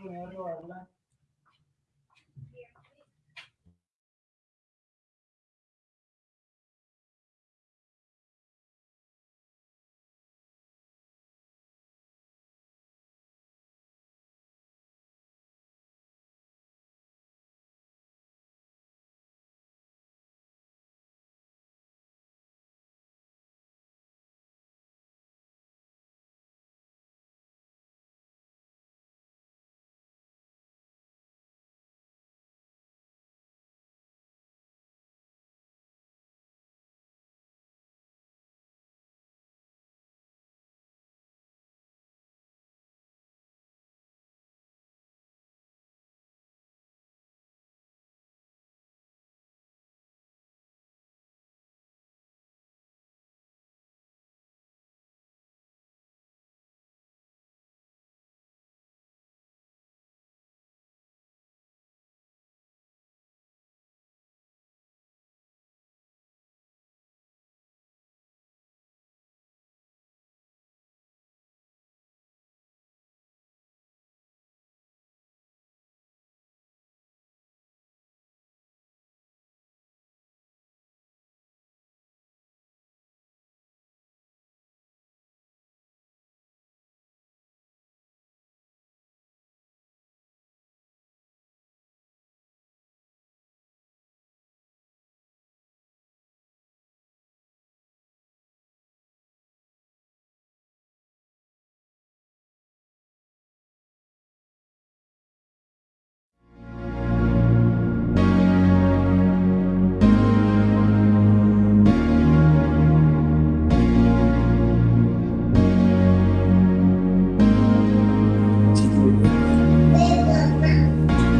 primero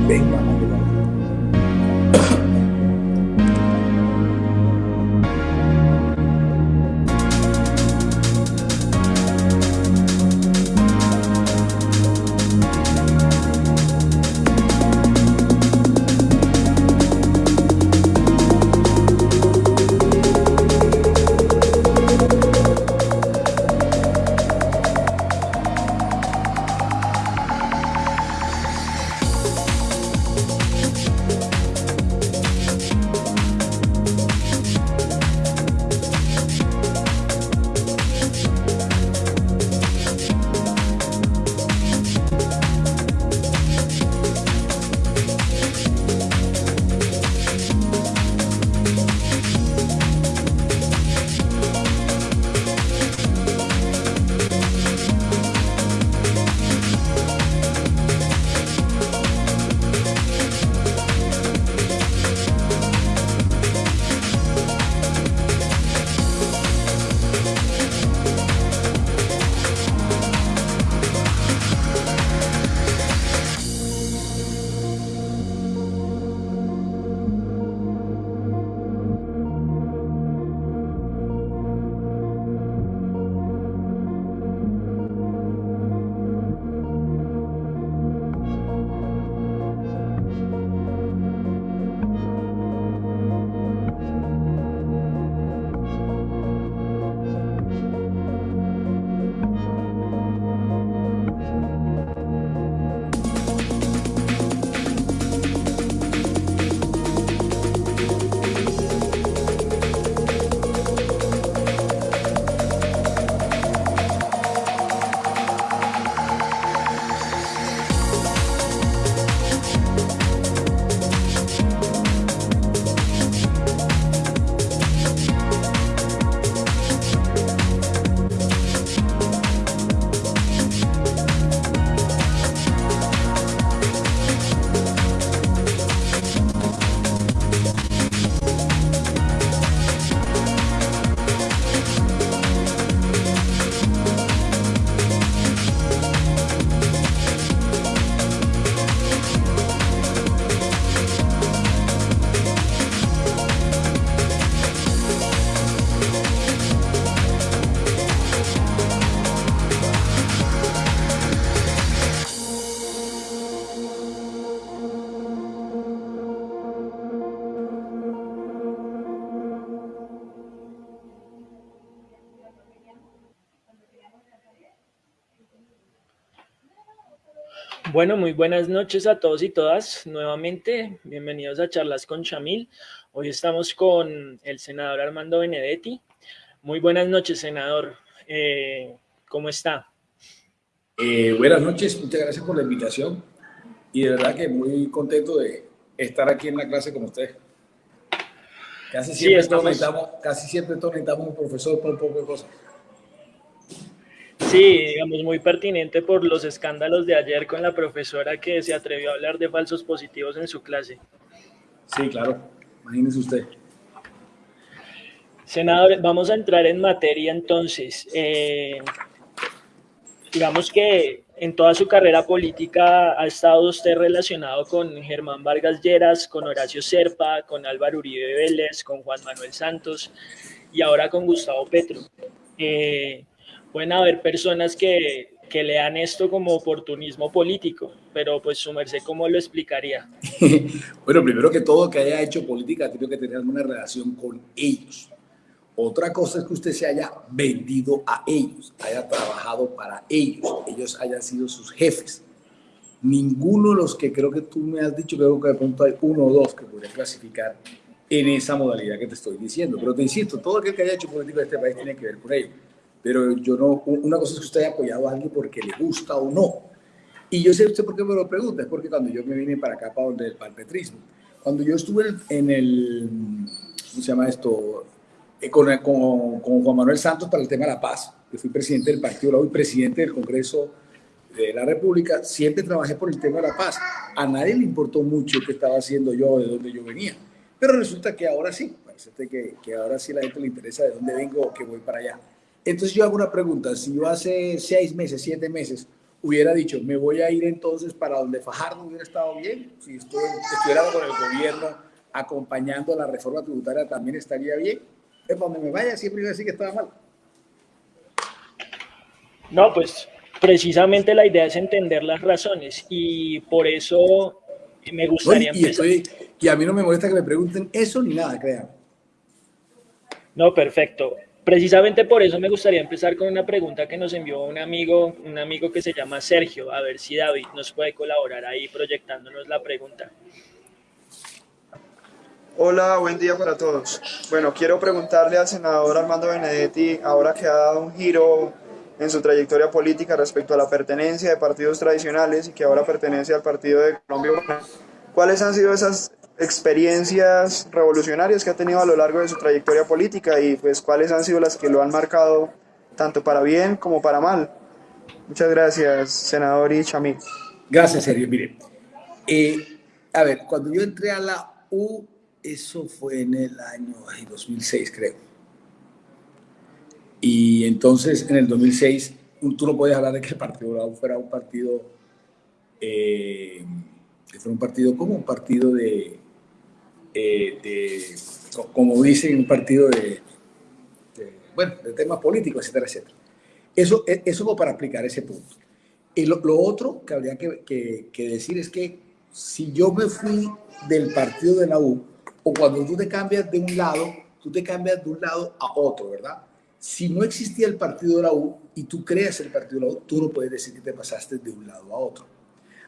明白 Bueno, muy buenas noches a todos y todas. Nuevamente, bienvenidos a Charlas con Chamil. Hoy estamos con el senador Armando Benedetti. Muy buenas noches, senador. Eh, ¿Cómo está? Eh, buenas noches, muchas gracias por la invitación y de verdad que muy contento de estar aquí en la clase con usted. Casi siempre, sí, necesitamos, casi siempre necesitamos un profesor por un poco de cosas. Sí, digamos, muy pertinente por los escándalos de ayer con la profesora que se atrevió a hablar de falsos positivos en su clase. Sí, claro, imagínese usted. Senador, vamos a entrar en materia entonces. Eh, digamos que en toda su carrera política ha estado usted relacionado con Germán Vargas Lleras, con Horacio Serpa, con Álvaro Uribe Vélez, con Juan Manuel Santos y ahora con Gustavo Petro. Eh, pueden haber personas que, que lean esto como oportunismo político, pero pues su merced, ¿cómo lo explicaría? bueno, primero que todo, que haya hecho política tiene que tener alguna relación con ellos. Otra cosa es que usted se haya vendido a ellos, haya trabajado para ellos, ellos hayan sido sus jefes. Ninguno de los que creo que tú me has dicho, creo que de pronto hay uno o dos que podría clasificar en esa modalidad que te estoy diciendo. Pero te insisto, todo aquel que haya hecho política de este país tiene que ver con ello pero yo no, una cosa es que usted haya apoyado a alguien porque le gusta o no. Y yo sé usted por qué me lo pregunta, es porque cuando yo me vine para acá, para donde el palpetrismo, cuando yo estuve en el, ¿cómo se llama esto? Eh, con, con, con, Juan Manuel Santos para el tema de la paz. Yo fui presidente del partido, hoy presidente del Congreso de la República, siempre trabajé por el tema de la paz. A nadie le importó mucho qué estaba haciendo yo, de dónde yo venía. Pero resulta que ahora sí, parece que, que ahora sí la gente le interesa de dónde vengo o que voy para allá. Entonces yo hago una pregunta, si yo hace seis meses, siete meses, hubiera dicho, me voy a ir entonces para donde Fajardo hubiera estado bien, si estuviera con el gobierno acompañando la reforma tributaria también estaría bien, es donde me vaya siempre iba a decir que estaba mal. No, pues precisamente la idea es entender las razones y por eso me gustaría y, empezar. y a mí no me molesta que me pregunten eso ni nada, crean. No, perfecto. Precisamente por eso me gustaría empezar con una pregunta que nos envió un amigo, un amigo que se llama Sergio, a ver si David nos puede colaborar ahí proyectándonos la pregunta. Hola, buen día para todos. Bueno, quiero preguntarle al senador Armando Benedetti, ahora que ha dado un giro en su trayectoria política respecto a la pertenencia de partidos tradicionales y que ahora pertenece al Partido de Colombia, ¿cuáles han sido esas experiencias revolucionarias que ha tenido a lo largo de su trayectoria política y pues cuáles han sido las que lo han marcado tanto para bien como para mal. Muchas gracias, senador y Chamí. Gracias, Sergio. Mire, eh, a ver, cuando yo entré a la U, eso fue en el año 2006, creo. Y entonces, en el 2006, tú no puedes hablar de que el Partido U fuera un partido, eh, que fuera un partido como un partido de, eh, de, como dicen, un partido de, bueno, de temas políticos, etcétera, etcétera. Eso, e, eso fue para explicar ese punto. Y lo, otro que habría que, que, decir es que si yo me fui del partido de la U, o cuando tú te cambias de un lado, tú te cambias de un lado a otro, ¿verdad? Si no existía el partido de la U y tú creas el partido de la U, tú no puedes decir que te pasaste de un lado a otro.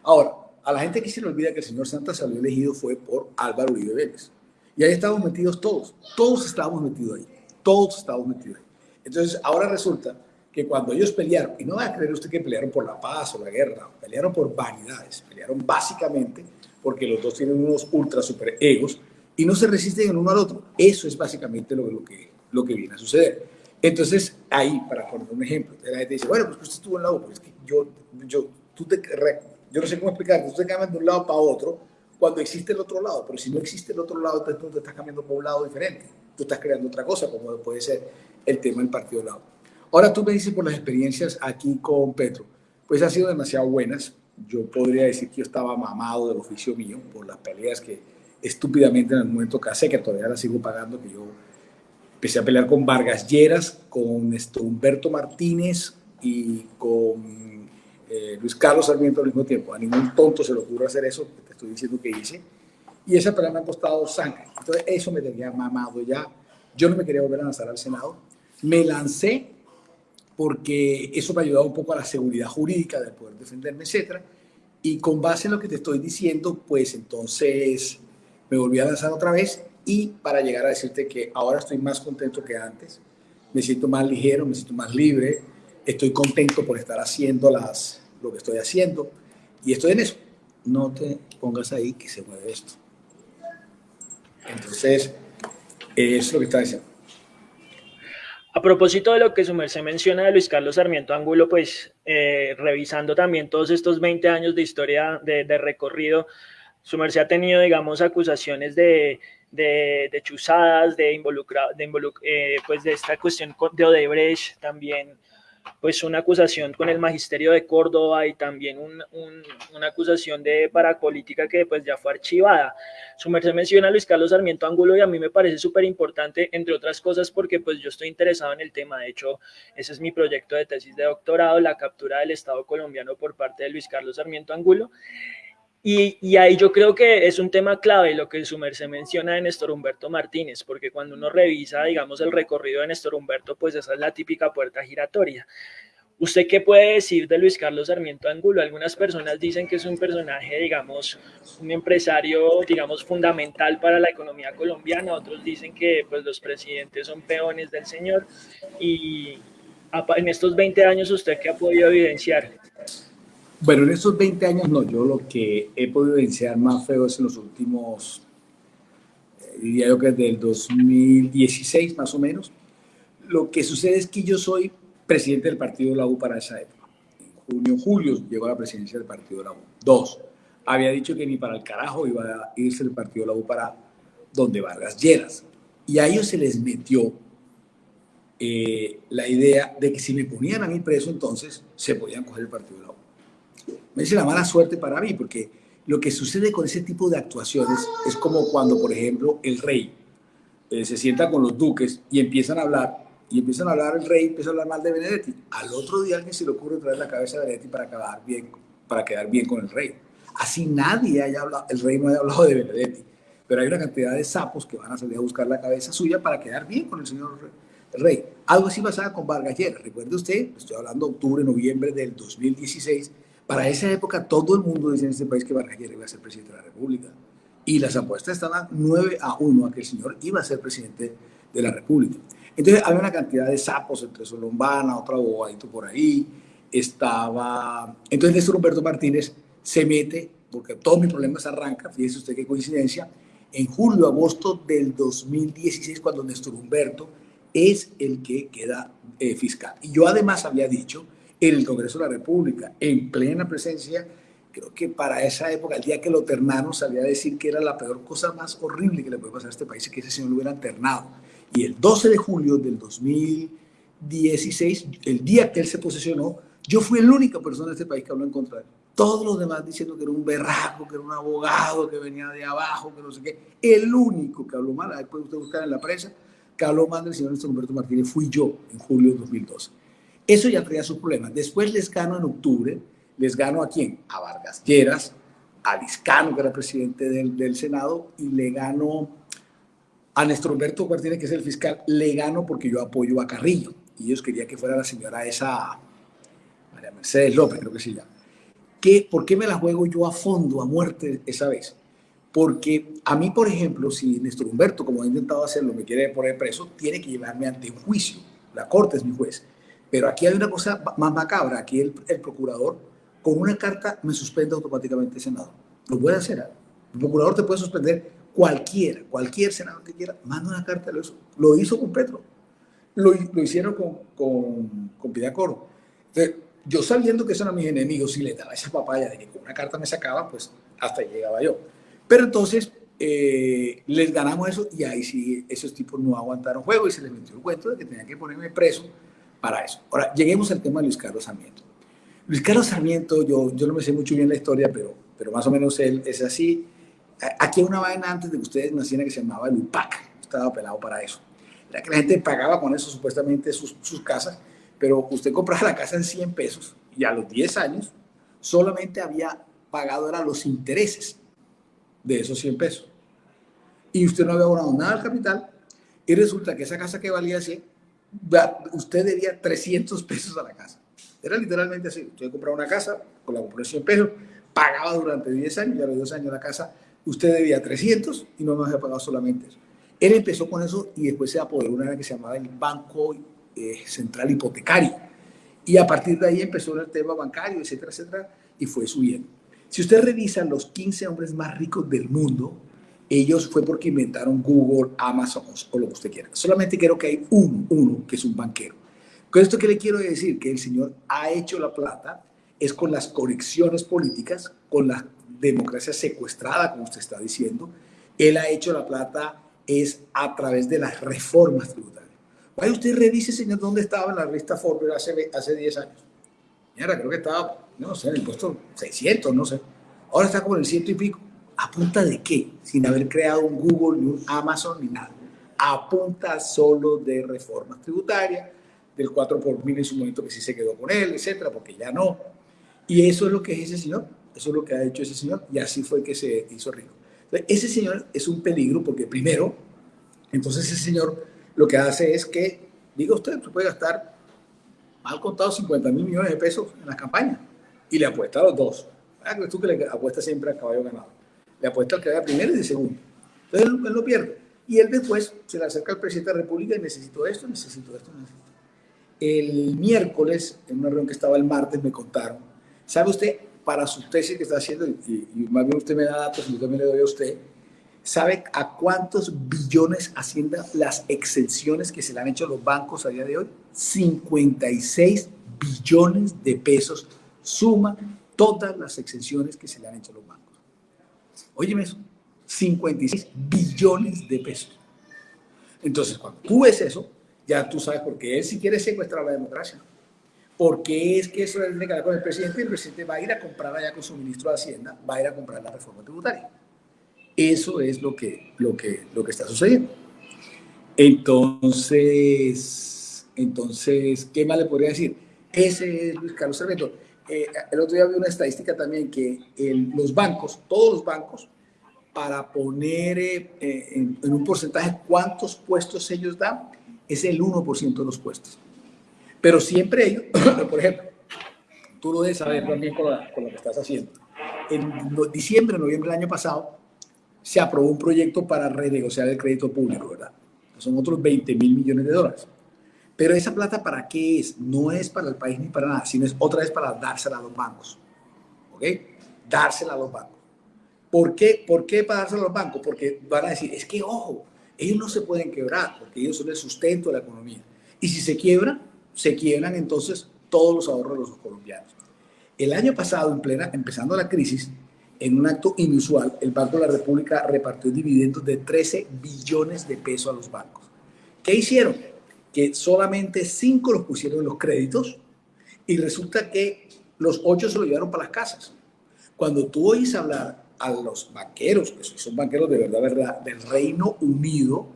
Ahora, a la gente que se le olvida que el señor Santa salió elegido fue por Álvaro Uribe Vélez. Y ahí estábamos metidos todos, todos estábamos metidos ahí, todos estábamos metidos ahí. Entonces, ahora resulta que cuando ellos pelearon, y no va a creer usted que pelearon por la paz o la guerra, pelearon por vanidades, pelearon básicamente porque los dos tienen unos ultra super egos y no se resisten el uno al otro. Eso es básicamente lo, lo, que, lo que viene a suceder. Entonces, ahí, para poner un ejemplo, la gente dice, bueno, pues usted estuvo en la U, pues que yo, yo, tú te, yo no sé cómo explicar, usted cambia de un lado para otro cuando existe el otro lado, pero si no existe el otro lado, entonces tú te estás cambiando por un lado diferente. Tú estás creando otra cosa, como puede ser el tema del partido lado. Ahora tú me dices por las experiencias aquí con Petro, pues han sido demasiado buenas. Yo podría decir que yo estaba mamado del oficio mío por las peleas que estúpidamente en el momento que hace, que todavía la sigo pagando, que yo empecé a pelear con Vargas Lleras, con esto, Humberto Martínez y con eh, Luis Carlos Sarmiento al mismo tiempo. A ningún tonto se le ocurre hacer eso que te estoy diciendo que hice. Y esa pelea me ha costado sangre. Entonces eso me tenía mamado ya. Yo no me quería volver a lanzar al Senado. Me lancé porque eso me ha ayudado un poco a la seguridad jurídica de poder defenderme, etc. Y con base en lo que te estoy diciendo, pues entonces me volví a lanzar otra vez y para llegar a decirte que ahora estoy más contento que antes, me siento más ligero, me siento más libre, estoy contento por estar haciendo las, lo que estoy haciendo y estoy en eso. No te pongas ahí que se mueve esto. Entonces, es lo que está diciendo. A propósito de lo que su merced menciona de Luis Carlos Sarmiento Angulo, pues eh, revisando también todos estos 20 años de historia de, recorrido, su merced ha tenido, digamos, acusaciones de, de, chuzadas, de, involucra, de, eh, pues de esta cuestión de Odebrecht, también pues una acusación con el magisterio de Córdoba y también una acusación de parapolítica que pues ya fue archivada. Su merced menciona a Luis Carlos Sarmiento Angulo y a mí me parece súper importante, entre otras cosas, porque pues yo estoy interesado en el tema. De hecho, ese es mi proyecto de tesis de doctorado, la captura del Estado colombiano por parte de Luis Carlos Sarmiento Angulo. Y, ahí yo creo que es un tema clave lo que su merced menciona de Néstor Humberto Martínez, porque cuando uno revisa, digamos, el recorrido de Néstor Humberto, pues esa es la típica puerta giratoria. ¿Usted qué puede decir de Luis Carlos Sarmiento Angulo? Algunas personas dicen que es un personaje, digamos, un empresario, digamos, fundamental para la economía colombiana, otros dicen que pues los presidentes son peones del señor y en estos 20 años usted qué ha podido evidenciar? Bueno, en estos 20 años no, yo lo que he podido evidenciar más feo es en los últimos, eh, diría yo que desde el 2016 más o menos. Lo que sucede es que yo soy presidente del partido de la U para esa época. En junio, julio llegó a la presidencia del partido de la U. Dos, había dicho que ni para el carajo iba a irse el partido de la U para donde Vargas Lleras. Y a ellos se les metió eh, la idea de que si me ponían a mí preso, entonces se podían coger el partido de la U me dice la mala suerte para mí, porque lo que sucede con ese tipo de actuaciones es como cuando, por ejemplo, el rey eh, se sienta con los duques y empiezan a hablar, y empiezan a hablar el rey, empieza a hablar mal de Benedetti. Al otro día alguien se le ocurre traer la cabeza de Benedetti para quedar bien, para quedar bien con el rey. Así nadie haya hablado, el rey no haya hablado de Benedetti, pero hay una cantidad de sapos que van a salir a buscar la cabeza suya para quedar bien con el señor rey. Algo así pasaba con Vargas Lleras. Recuerde usted, estoy hablando de octubre, noviembre del 2016, para esa época todo el mundo decía en este país que Vargas iba a ser presidente de la República. Y las apuestas estaban 9 a 1 a que el señor iba a ser presidente de la República. Entonces había una cantidad de sapos entre Solombana, otro abogado por ahí, estaba... Entonces Néstor Humberto Martínez se mete, porque todos mis problemas arrancan, fíjese usted qué coincidencia, en julio, agosto del 2016, cuando Néstor Humberto es el que queda eh, fiscal. Y yo además había dicho el Congreso de la República, en plena presencia. Creo que para esa época, el día que lo ternaron, salía a decir que era la peor cosa más horrible que le puede pasar a este país, que ese señor lo hubiera ternado. Y el 12 de julio del 2016, el día que él se posesionó, yo fui la única persona en este país que habló en contra de él. Todos los demás diciendo que era un berraco, que era un abogado, que venía de abajo, que no sé qué. El único que habló mal, después usted buscar en la prensa, que habló mal del señor Néstor Humberto Martínez, fui yo en julio de 2012. Eso ya traía sus problemas. Después les gano en octubre, les gano a quién? A Vargas Lleras, a Vizcano, que era presidente del, Senado, y le gano a Néstor Humberto Martínez, que es el fiscal, le gano porque yo apoyo a Carrillo. Y ellos querían que fuera la señora esa, María Mercedes López, creo que se llama. ¿Qué, ¿Por qué me la juego yo a fondo, a muerte esa vez? Porque a mí, por ejemplo, si Néstor Humberto, como ha intentado hacerlo, me quiere poner preso, tiene que llevarme ante un juicio. La corte es mi juez. Pero aquí hay una cosa más macabra. Aquí el, procurador, con una carta, me suspende automáticamente el Senado. Lo puede hacer. ¿eh? El procurador te puede suspender cualquiera, cualquier senador que quiera, manda una carta. Lo hizo, lo hizo con Petro. Lo, lo hicieron con, con, con Pidacoro. Entonces, yo sabiendo que son a mis enemigos, si les daba esa papaya de que con una carta me sacaba, pues hasta ahí llegaba yo. Pero entonces eh, les ganamos eso y ahí sí esos tipos no aguantaron juego y se les metió el cuento de que tenían que ponerme preso para eso. Ahora, lleguemos al tema de Luis Carlos Sarmiento. Luis Carlos Sarmiento, yo, yo no me sé mucho bien la historia, pero, pero más o menos él es así. Aquí hay una vaina antes de que ustedes nacieran que se llamaba el UPAC. Estaba pelado para eso. Era que la gente pagaba con eso supuestamente sus, sus casas, pero usted compraba la casa en 100 pesos y a los 10 años solamente había pagado eran los intereses de esos 100 pesos. Y usted no había abonado nada al capital y resulta que esa casa que valía 100 usted debía 300 pesos a la casa. Era literalmente así. Usted compraba una casa, con la compró 100 pesos, pagaba durante 10 años y a los 2 años la casa usted debía 300 y no me había pagado solamente eso. Él empezó con eso y después se apoderó una que se llamaba el Banco eh, Central Hipotecario. Y a partir de ahí empezó el tema bancario, etcétera, etcétera, y fue subiendo. Si usted revisa los 15 hombres más ricos del mundo, ellos fue porque inventaron Google, Amazon o lo que usted quiera. Solamente creo que hay uno, uno que es un banquero. Con esto que le quiero decir, que el señor ha hecho la plata, es con las conexiones políticas, con la democracia secuestrada, como usted está diciendo. Él ha hecho la plata es a través de las reformas tributarias. Vaya usted revise, señor, dónde estaba en la revista Forbes hace, hace 10 años. Mira, creo que estaba, no sé, en el puesto 600, no sé. Ahora está como en el ciento y pico. ¿A punta de qué? Sin haber creado un Google, ni un Amazon, ni nada. A punta solo de reformas tributarias, del 4 por mil en su momento que sí se quedó con él, etcétera, porque ya no. Y eso es lo que es ese señor. Eso es lo que ha hecho ese señor. Y así fue que se hizo rico. ese señor es un peligro porque primero, entonces ese señor lo que hace es que, diga usted, usted puede gastar mal contado 50 mil millones de pesos en la campaña y le apuesta a los dos. Ah, tú que le apuesta siempre al caballo ganado le apuesta al que vaya primero y de segundo. Entonces él, lo pierde. Y él después se le acerca al presidente de la República y necesito esto, necesito esto, necesito. El miércoles, en una reunión que estaba el martes, me contaron, ¿sabe usted, para su tesis que está haciendo, y, más bien usted me da datos y yo también le doy a usted, ¿sabe a cuántos billones ascienden las exenciones que se le han hecho a los bancos a día de hoy? 56 billones de pesos suma todas las exenciones que se le han hecho a los bancos. Óyeme eso, 56 billones de pesos. Entonces, cuando tú ves eso, ya tú sabes por qué él si quiere secuestrar la democracia. Porque es que eso es negar con el presidente y el presidente va a ir a comprar allá con su ministro de Hacienda, va a ir a comprar la reforma tributaria. Eso es lo que, lo que, lo que está sucediendo. Entonces, entonces, ¿qué más le podría decir? Ese es Luis Carlos Cerveto. Eh, el otro día vi una estadística también que los bancos, todos los bancos, para poner eh, en, un porcentaje cuántos puestos ellos dan, es el 1% de los puestos. Pero siempre ellos, por ejemplo, tú lo debes saber también con, con, lo que estás haciendo. En diciembre, noviembre del año pasado, se aprobó un proyecto para renegociar el crédito público, ¿verdad? Son otros 20 mil millones de dólares. Pero esa plata para qué es? No es para el país ni para nada, sino es otra vez para dársela a los bancos. ¿Ok? Dársela a los bancos. ¿Por qué? ¿Por qué para dársela a los bancos? Porque van a decir, es que ojo, ellos no se pueden quebrar porque ellos son el sustento de la economía. Y si se quiebran, se quiebran entonces todos los ahorros de los colombianos. El año pasado, en plena, empezando la crisis, en un acto inusual, el Banco de la República repartió dividendos de 13 billones de pesos a los bancos. ¿Qué hicieron? Que solamente cinco los pusieron en los créditos y resulta que los ocho se lo llevaron para las casas. Cuando tú oyes hablar a los banqueros, que son banqueros de verdad, verdad, del Reino Unido,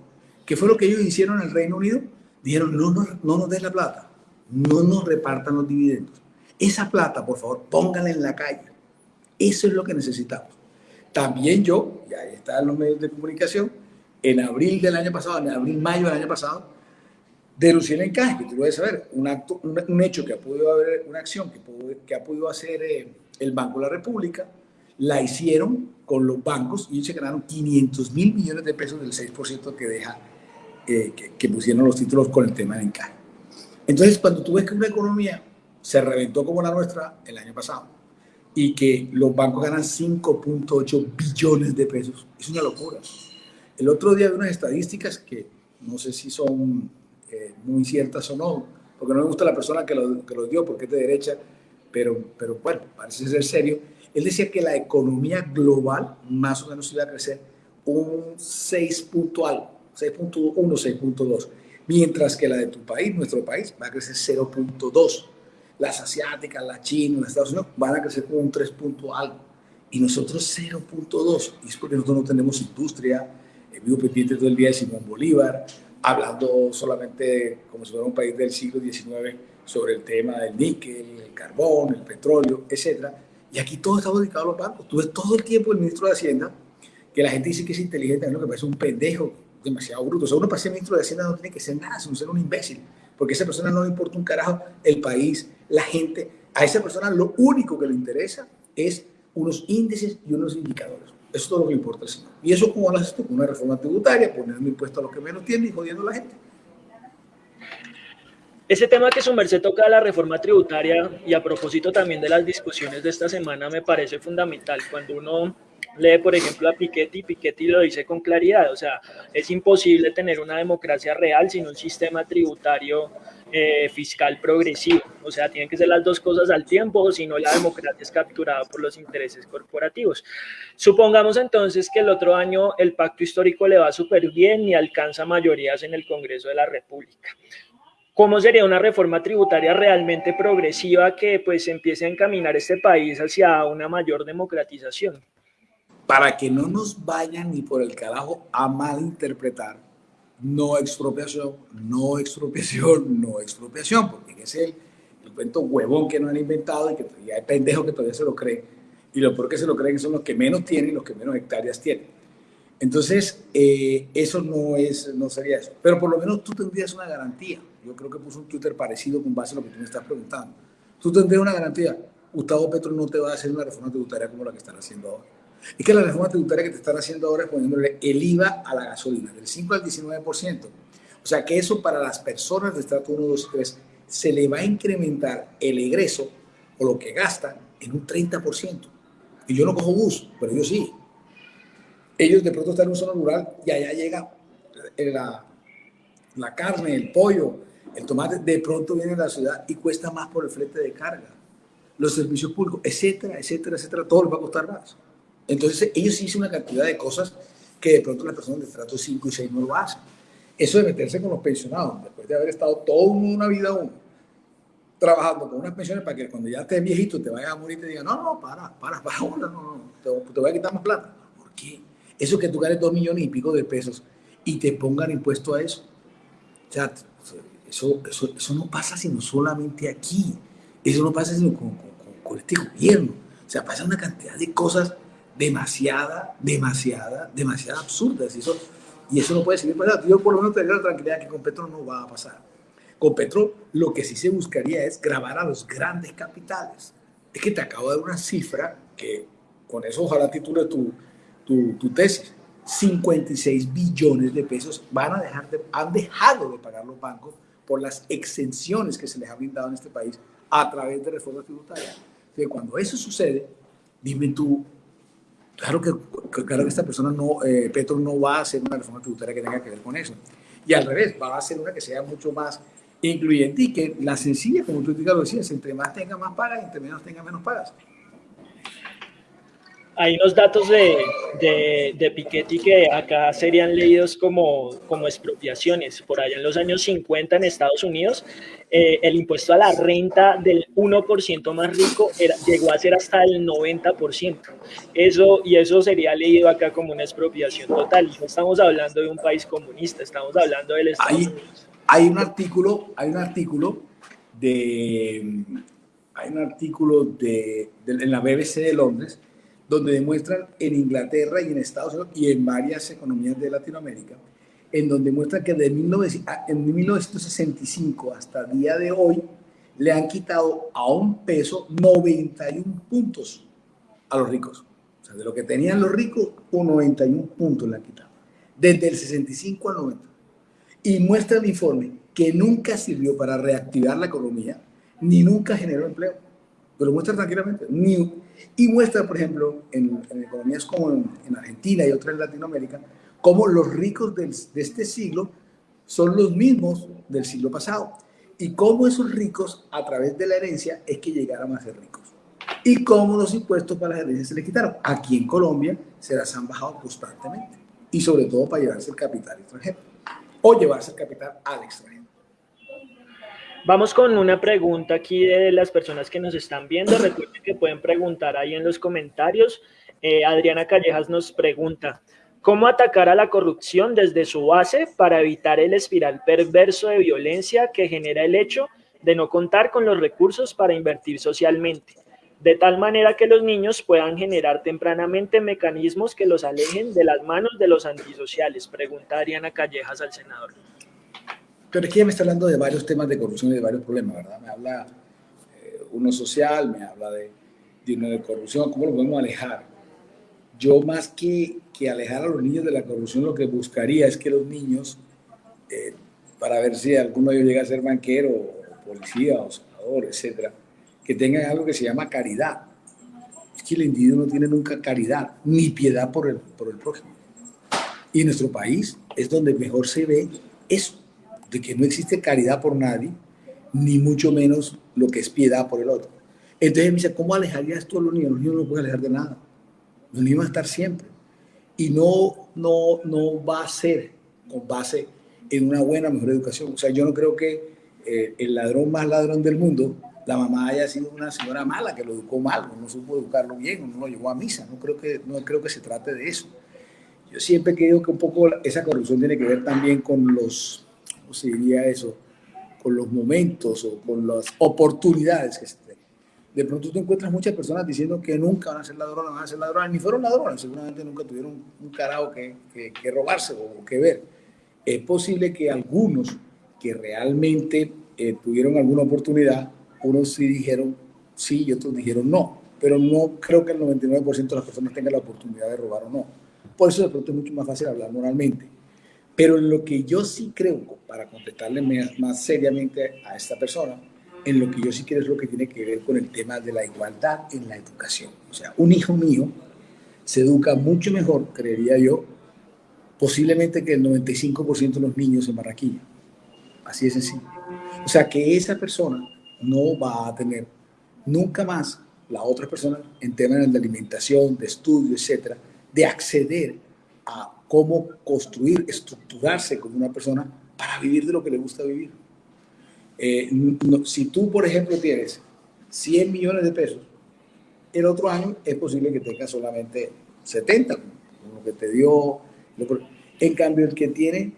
¿qué fue lo que ellos hicieron en el Reino Unido? Dijeron, no, no, no nos des la plata, no nos repartan los dividendos. Esa plata, por favor, póngala en la calle. Eso es lo que necesitamos. También yo, y ahí están los medios de comunicación, en abril del año pasado, en abril, mayo del año pasado, denuncié el encaje, que tú debes saber, un, acto, un, hecho que ha podido haber, una acción que, que ha podido hacer eh, el Banco de la República, la hicieron con los bancos y se ganaron 500 mil millones de pesos del 6% que deja, eh, que, pusieron los títulos con el tema del encaje. Entonces, cuando tú ves que una economía se reventó como la nuestra el año pasado y que los bancos ganan 5.8 billones de pesos, es una locura. El otro día vi unas estadísticas que no sé si son eh, muy ciertas o no, porque no me gusta la persona que lo, que lo dio porque es de derecha, pero, pero bueno, parece ser serio. Él decía que la economía global más o menos iba a crecer un 6 punto algo, 6.1, 6.2, mientras que la de tu país, nuestro país, va a crecer 0.2. Las asiáticas, las chinas, las Estados Unidos van a crecer con un 3 punto algo y nosotros 0.2. Y es porque nosotros no tenemos industria. El vivo pendiente todo el día de Simón Bolívar, hablando solamente como si fuera un país del siglo XIX sobre el tema del níquel, el carbón, el petróleo, etc. Y aquí todo está dedicado a los bancos. Tú ves todo el tiempo el ministro de Hacienda, que la gente dice que es inteligente, es lo que parece un pendejo, demasiado bruto. O sea, uno para ser ministro de Hacienda no tiene que ser nada, sino ser un imbécil, porque a esa persona no le importa un carajo el país, la gente. A esa persona lo único que le interesa es unos índices y unos indicadores. Eso es todo lo que importa. Y eso como lo haces tú, con una reforma tributaria, poniendo un impuesto a los que menos tienen y jodiendo a la gente. Ese tema que su merced toca la reforma tributaria y a propósito también de las discusiones de esta semana me parece fundamental. Cuando uno lee, por ejemplo, a Piketty, Piketty lo dice con claridad, o sea, es imposible tener una democracia real sin un sistema tributario eh, fiscal progresivo, o sea, tienen que ser las dos cosas al tiempo, si no la democracia es capturada por los intereses corporativos. Supongamos entonces que el otro año el pacto histórico le va súper bien y alcanza mayorías en el Congreso de la República. ¿Cómo sería una reforma tributaria realmente progresiva que pues empiece a encaminar este país hacia una mayor democratización? Para que no nos vayan ni por el carajo a malinterpretar no expropiación, no expropiación, no expropiación, porque es el, cuento huevón que no han inventado y que hay pendejos que todavía se lo creen. Y lo peor que se lo creen son los que menos tienen y los que menos hectáreas tienen. Entonces, eh, eso no, es, no sería eso. Pero por lo menos tú tendrías una garantía. Yo creo que puso un Twitter parecido con base a lo que tú me estás preguntando. Tú tendrías una garantía. Gustavo Petro no te va a hacer una reforma tributaria como la que están haciendo ahora. Es que la reforma tributaria que te están haciendo ahora es poniéndole el IVA a la gasolina, del 5 al 19%. O sea que eso para las personas de estrato 1, 2 y 3 se le va a incrementar el egreso o lo que gastan en un 30%. Y yo no cojo bus, pero ellos sí. Ellos de pronto están en un zona rural y allá llega la, la carne, el pollo, el tomate, de pronto viene a la ciudad y cuesta más por el flete de carga. Los servicios públicos, etcétera, etcétera, etcétera, todo les va a costar más. Entonces, ellos hicieron una cantidad de cosas que de pronto las personas de trato 5 y 6 no lo hacen. Eso de meterse con los pensionados, después de haber estado toda una vida trabajando con unas pensiones para que cuando ya estés viejito te vayas a morir y te digan, no, no, para, para, para, no, no, te, te voy a quitar más plata. ¿Por qué? Eso que tú ganes dos millones y pico de pesos y te pongan impuesto a eso. O sea, eso, eso, eso no pasa sino solamente aquí. Eso no pasa sino con, con, con este gobierno. O sea, pasa una cantidad de cosas demasiada, demasiada, demasiada absurdas. Y eso, y eso no puede seguir pasando. Yo por lo menos tendría la tranquilidad que con Petro no va a pasar. Con Petro lo que sí se buscaría es grabar a los grandes capitales. Es que te acabo de dar una cifra que con eso ojalá titule tu, tu, tu tesis. 56 billones de pesos van a dejar de, han dejado de pagar los bancos por las exenciones que se les ha brindado en este país a través de reformas tributarias. que cuando eso sucede, dime tú, Claro que, claro que esta persona no, eh, Petro no va a hacer una reforma tributaria que tenga que ver con eso. Y al revés, va a hacer una que sea mucho más incluyente y que la sencilla, como tú lo decías, entre más tenga más pagas entre menos tenga menos pagas hay unos datos de, de, de, Piketty que acá serían leídos como, como expropiaciones. Por allá en los años 50 en Estados Unidos, eh, el impuesto a la renta del 1% más rico era, llegó a ser hasta el 90%. Eso, y eso sería leído acá como una expropiación total. No estamos hablando de un país comunista, estamos hablando del Estado hay, hay un artículo, hay un artículo de, hay un artículo de, de en la BBC de Londres donde demuestran en Inglaterra y en Estados Unidos y en varias economías de Latinoamérica, en donde muestran que de 1965 hasta el día de hoy le han quitado a un peso 91 puntos a los ricos. O sea, de lo que tenían los ricos, un 91 puntos le han quitado. Desde el 65 al 90. Y muestra el informe que nunca sirvió para reactivar la economía, ni nunca generó empleo. Pero muestra tranquilamente. Ni, y muestra, por ejemplo, en, economías como en, Argentina y otras en Latinoamérica, cómo los ricos de este siglo son los mismos del siglo pasado. Y cómo esos ricos, a través de la herencia, es que llegaron a ser ricos. Y cómo los impuestos para las herencias se les quitaron. Aquí en Colombia se las han bajado constantemente. Y sobre todo para llevarse el capital extranjero. O llevarse el capital al extranjero. Vamos con una pregunta aquí de las personas que nos están viendo. Recuerden que pueden preguntar ahí en los comentarios. Eh, Adriana Callejas nos pregunta, ¿cómo atacar a la corrupción desde su base para evitar el espiral perverso de violencia que genera el hecho de no contar con los recursos para invertir socialmente? De tal manera que los niños puedan generar tempranamente mecanismos que los alejen de las manos de los antisociales, pregunta Adriana Callejas al senador. Pero que ella me está hablando de varios temas de corrupción y de varios problemas, ¿verdad? Me habla eh, uno social, me habla de, de corrupción, cómo lo podemos alejar. Yo más que, que alejar a los niños de la corrupción, lo que buscaría es que los niños, eh, para ver si alguno de ellos llega a ser banquero, policía, o senador, etcétera, que tengan algo que se llama caridad. Es que el individuo no tiene nunca caridad ni piedad por el, por el prójimo. Y en nuestro país es donde mejor se ve eso, de que no existe caridad por nadie, ni mucho menos lo que es piedad por el otro. Entonces me dice, ¿cómo alejaría esto a los niños? Los niños no pueden alejar de nada. Los niños van a estar siempre. Y no, no, no va a ser con base en una buena, mejor educación. O sea, yo no creo que eh, el ladrón más ladrón del mundo, la mamá haya sido una señora mala que lo educó mal, no supo educarlo bien, no lo llevó a misa. No creo que, no creo que se trate de eso. Yo siempre creo que un poco esa corrupción tiene que ver también con los, ¿cómo se diría eso? Con los momentos o con las oportunidades que se tienen. De pronto tú encuentras muchas personas diciendo que nunca van a ser ladrones, van a ser ladrones, ni fueron ladrones, seguramente nunca tuvieron un carajo que, que, que robarse o que ver. Es posible que algunos que realmente eh, tuvieron alguna oportunidad, unos sí dijeron sí y otros dijeron no, pero no creo que el 99% de las personas tengan la oportunidad de robar o no. Por eso de pronto es mucho más fácil hablar moralmente. Pero en lo que yo sí creo, para contestarle más seriamente a esta persona, en lo que yo sí creo es lo que tiene que ver con el tema de la igualdad en la educación. O sea, un hijo mío se educa mucho mejor, creería yo, posiblemente que el 95% de los niños en Barranquilla. Así de sencillo. O sea que esa persona no va a tener nunca más la otra persona en temas de alimentación, de estudio, etcétera, de acceder a cómo construir, estructurarse como una persona para vivir de lo que le gusta vivir. Eh, si tú, por ejemplo, tienes 100 millones de pesos, el otro año es posible que tengas solamente 70, como lo que te dio. En cambio, el que tiene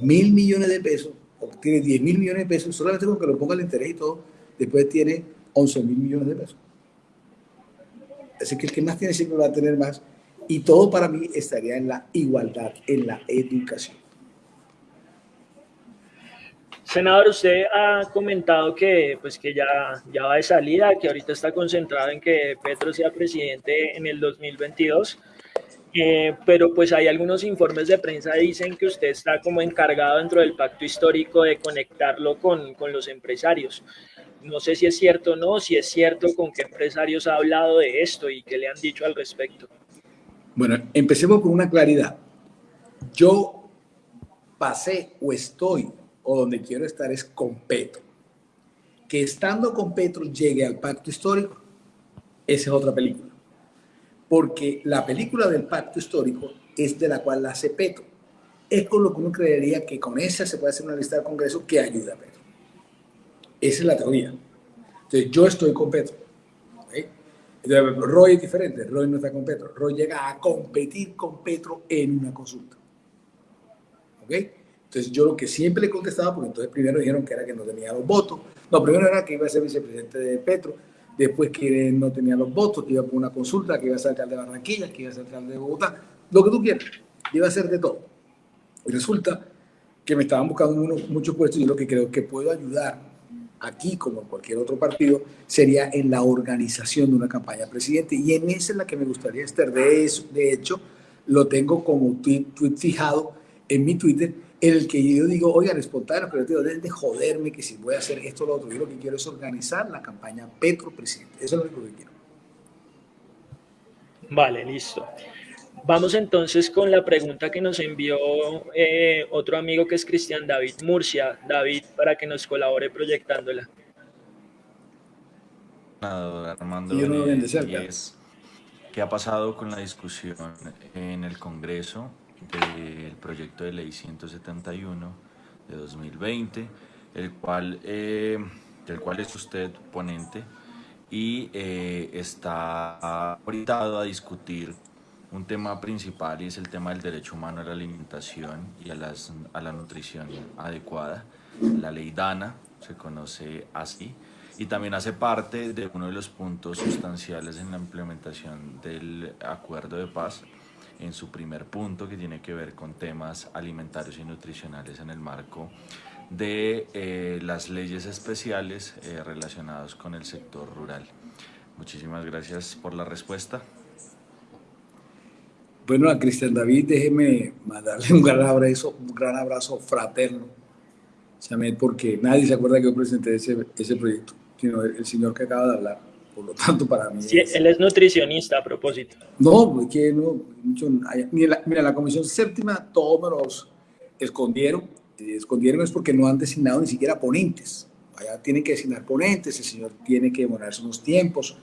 mil millones de pesos tiene 10 mil millones de pesos, solamente con que lo ponga el interés y todo, después tiene 11 mil millones de pesos. Así que el que más tiene siempre va a tener más. Y todo para mí estaría en la igualdad, en la educación. Senador, usted ha comentado que, pues, que ya, ya va de salida, que ahorita está concentrado en que Petro sea presidente en el 2022. Eh, pero pues hay algunos informes de prensa que dicen que usted está como encargado dentro del pacto histórico de conectarlo con, con los empresarios. No sé si es cierto o no, si es cierto con qué empresarios ha hablado de esto y qué le han dicho al respecto. Bueno, empecemos con una claridad. Yo pasé o estoy o donde quiero estar es con Petro. Que estando con Petro llegue al pacto histórico, esa es otra película porque la película del pacto histórico es de la cual la hace Petro. Es con lo que uno creería que con esa se puede hacer una lista de Congreso que ayuda a Petro. Esa es la teoría. Entonces, yo estoy con Petro. Roy es diferente. Roy no está con Petro. Roy llega a competir con Petro en una consulta. ¿Ok? Entonces, yo lo que siempre le contestaba, porque entonces primero dijeron que era que no tenía los votos. No, primero era que iba a ser vicepresidente de Petro después que no tenía los votos, que iba por una consulta, que iba a ser alcalde de Barranquilla, que iba a ser alcalde de Bogotá, lo que tú quieras, iba a ser de todo. Y resulta que me estaban buscando muchos puestos y lo que creo que puedo ayudar aquí, como en cualquier otro partido, sería en la organización de una campaña presidente. Y en esa es la que me gustaría estar. De, eso, de hecho, lo tengo como tweet, fijado en mi Twitter en el que yo digo, oigan, espontáneo, creativo, dejen de joderme que si voy a hacer esto o lo otro. Yo lo que quiero es organizar la campaña Petro Presidente. Eso es lo único que quiero. Vale, listo. Vamos entonces con la pregunta que nos envió eh, otro amigo que es Cristian David Murcia. David, para que nos colabore proyectándola. Armando, ¿qué ha pasado con la discusión en el Congreso del proyecto de ley 171 de 2020, el cual, eh, del cual es usted ponente y eh, está orientado a discutir un tema principal y es el tema del derecho humano a la alimentación y a, las, a la nutrición adecuada. La ley DANA se conoce así y también hace parte de uno de los puntos sustanciales en la implementación del acuerdo de paz en su primer punto que tiene que ver con temas alimentarios y nutricionales en el marco de eh, las leyes especiales eh, relacionadas con el sector rural. Muchísimas gracias por la respuesta. Bueno, a Cristian David, déjeme mandarle un gran abrazo, un gran abrazo fraterno, porque nadie se acuerda que yo presenté ese, ese proyecto, sino el, señor que acaba de hablar. Por lo tanto, para mí. Sí, él es nutricionista a propósito. No, que no. Mucho, mira, la, la comisión séptima, todos me los escondieron. Escondieron es porque no han designado ni siquiera ponentes. Allá tienen que designar ponentes, el señor tiene que demorarse unos tiempos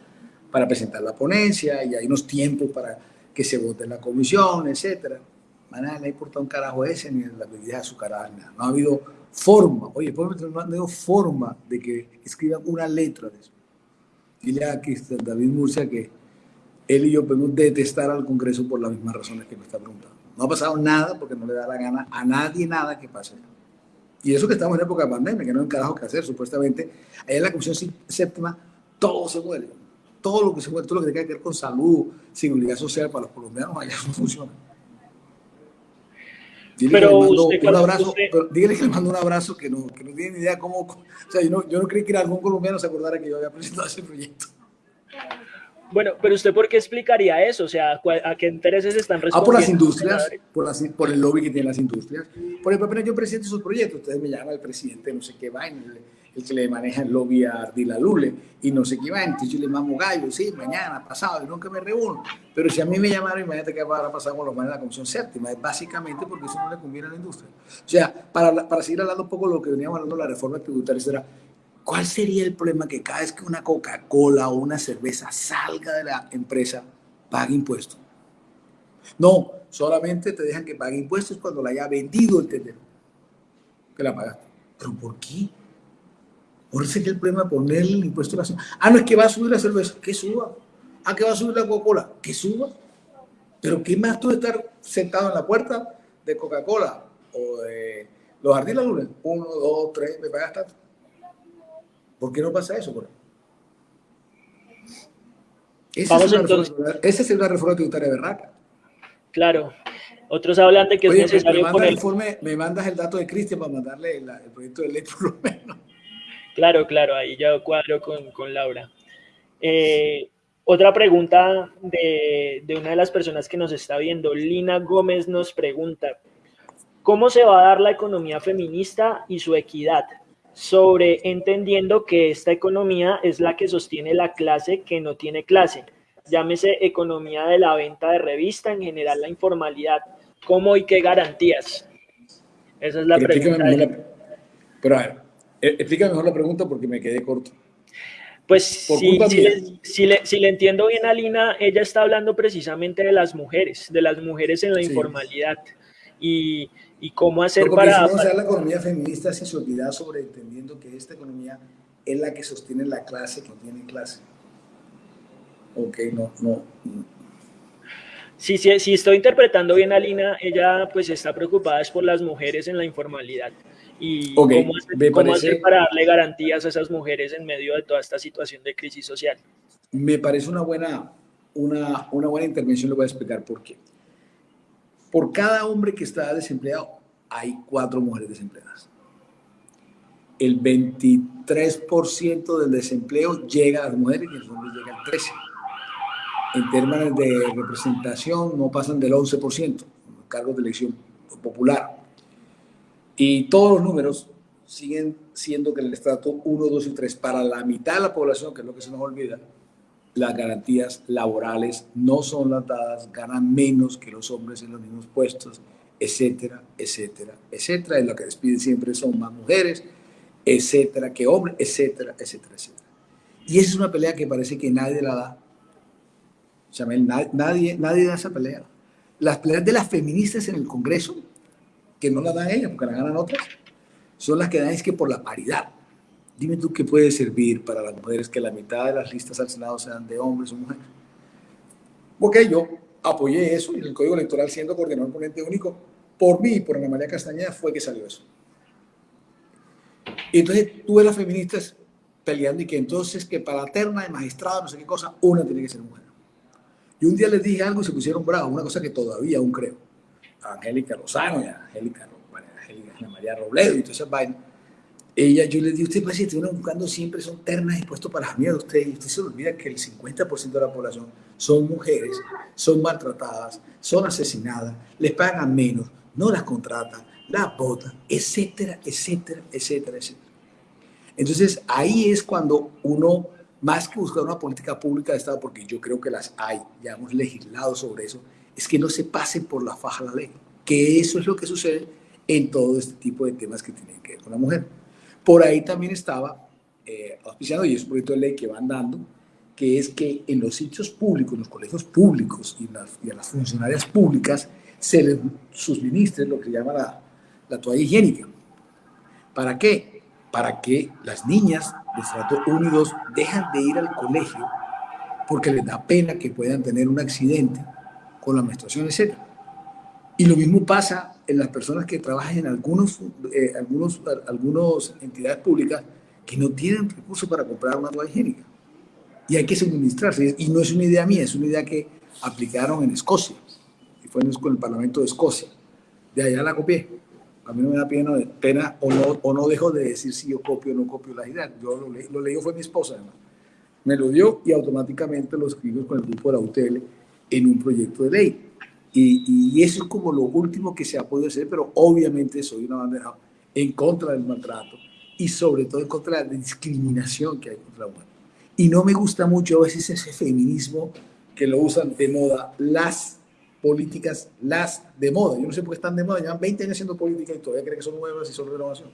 para presentar la ponencia y hay unos tiempos para que se vote en la comisión, etcétera. Maná, no ha importado un carajo ese ni la bebida azucarada, nada. No ha habido forma, oye, no ha habido forma de que escriban una letra de eso. Dile a David Murcia que él y yo podemos detestar al Congreso por las mismas razones que me está preguntando. No ha pasado nada porque no le da la gana a nadie nada que pase. Y eso que estamos en época de pandemia, que no hay un carajo que hacer, supuestamente. Allá en la Comisión Séptima todo se muere todo lo que se todo lo que tenga que ver con salud, seguridad social para los colombianos, allá no funciona. Dile pero que le mando un abrazo, dígale que le mando un abrazo que no, que no tiene ni idea cómo, o sea, yo no, yo no creí que algún colombiano se acordara que yo había presentado ese proyecto. Bueno, pero usted por qué explicaría eso? O sea, ¿a qué intereses están respondiendo? Ah, por las industrias, por, las, por el lobby que tienen las industrias. Por ejemplo, apenas yo presento esos proyectos, ustedes me llaman el presidente no sé qué vaina, el que le maneja el lobby a Ardila Lule, y no sé qué va, entonces yo le mamo gallo, sí, mañana, pasado, y nunca me reúno. Pero si a mí me llamaron, imagínate qué va a pasar con los manes de la Comisión Séptima, es básicamente porque eso no le conviene a la industria. O sea, para, para seguir hablando un poco de lo que veníamos hablando de la reforma tributaria, será, ¿cuál sería el problema que cada vez que una Coca-Cola o una cerveza salga de la empresa, pague impuestos? No, solamente te dejan que pague impuestos cuando la haya vendido el tendero, que la pagaste. ¿Pero por qué? Por eso es el problema de ponerle el impuesto a la cerveza. Ah, no es que va a subir la cerveza, que suba. Ah, que va a subir la Coca-Cola, que suba. Pero ¿qué más tú de estar sentado en la puerta de Coca-Cola o de los jardines lunes? Uno, dos, tres, me pagas tanto. ¿Por qué no pasa eso? Esa, es una esa es una reforma tributaria berraca. Claro. Otros hablan de que es necesario me, poner... informe, me mandas el dato de Cristian para mandarle el proyecto de ley por lo menos. Claro, claro, ahí ya cuadro con, con Laura. Eh, otra pregunta de, de, una de las personas que nos está viendo, Lina Gómez nos pregunta, ¿cómo se va a dar la economía feminista y su equidad? Sobre entendiendo que esta economía es la que sostiene la clase que no tiene clase. Llámese economía de la venta de revista, en general la informalidad. ¿Cómo y qué garantías? Esa es la pregunta. pero a ver, explica mejor la pregunta porque me quedé corto. Pues si, si, le, si, le, entiendo bien a Lina, ella está hablando precisamente de las mujeres, de las mujeres en la informalidad y, y, cómo hacer para... Si no, la economía feminista sin sobre entendiendo que esta economía es la que sostiene la clase que no tiene clase. Ok, no, no. Sí, sí, si estoy interpretando bien a Lina, ella pues está preocupada es por las mujeres en la informalidad y cómo, hacer, para darle garantías a esas mujeres en medio de toda esta situación de crisis social. Me parece una buena, una, una buena intervención, le voy a explicar por qué. Por cada hombre que está desempleado, hay cuatro mujeres desempleadas. El 23% del desempleo llega a las mujeres y los hombres llega al 13%. En términos de representación, no pasan del 11%, cargos de elección popular. Y todos los números siguen siendo que el estrato 1, 2 y 3, para la mitad de la población, que es lo que se nos olvida, las garantías laborales no son las dadas, ganan menos que los hombres en los mismos puestos, etcétera, etcétera, etcétera. Y lo que despiden siempre son más mujeres, etcétera, que hombres, etcétera, etcétera, etcétera. Y esa es una pelea que parece que nadie la da. nadie, nadie da esa pelea. Las peleas de las feministas en el Congreso que no la dan ellas porque la ganan otras, son las que dan es que por la paridad. Dime tú qué puede servir para las mujeres que la mitad de las listas al Senado sean de hombres o mujeres. Porque yo apoyé eso y el Código Electoral siendo coordinador ponente único, por mí y por Ana María Castañeda fue que salió eso. Y entonces tuve las feministas peleando y que entonces que para la terna de magistrado, no sé qué cosa, una tiene que ser mujer. Y un día les dije algo y se pusieron bravos, una cosa que todavía aún creo. Angélica Lozano y Angélica, María Robledo y todas esas vainas. ella, yo le digo, usted presidente, uno buscando siempre son ternas y puestos para la mierda de usted, y usted se olvida que el 50% de la población son mujeres, son maltratadas, son asesinadas, les pagan menos, no las contratan, las votan, etcétera, etcétera, etcétera, etcétera. Entonces ahí es cuando uno, más que buscar una política pública de Estado, porque yo creo que las hay, ya hemos legislado sobre eso, es que no se pasen por la faja la ley, que eso es lo que sucede en todo este tipo de temas que tienen que ver con la mujer. Por ahí también estaba eh, auspiciando, y es un proyecto de ley que van dando, que es que en los sitios públicos, en los colegios públicos y, a las funcionarias públicas se les suministre lo que se llama la, la toalla higiénica. ¿Para qué? Para que las niñas de estrato 1 y 2 dejan de ir al colegio porque les da pena que puedan tener un accidente con la menstruación, etc. Y lo mismo pasa en las personas que trabajan en algunos, eh, algunos, algunos entidades públicas que no tienen recursos para comprar una toalla higiénica. Y hay que suministrarse. Y no es una idea mía, es una idea que aplicaron en Escocia. Y fue en el Parlamento de Escocia. De allá la copié. A mí no me da pena, pena o, no, o no dejo de decir si yo copio o no copio las ideas. Yo lo, leí, lo leí, fue mi esposa además. Me lo dio y automáticamente lo escribimos con el grupo de la UTL en un proyecto de ley. Y, eso es como lo último que se ha podido hacer, pero obviamente soy una bandera en contra del maltrato y sobre todo en contra de la discriminación que hay contra la mujer. Y no me gusta mucho a veces ese feminismo que lo usan de moda las políticas, las de moda. Yo no sé por qué están de moda, llevan 20 años haciendo política y todavía creen que son nuevas y son renovación.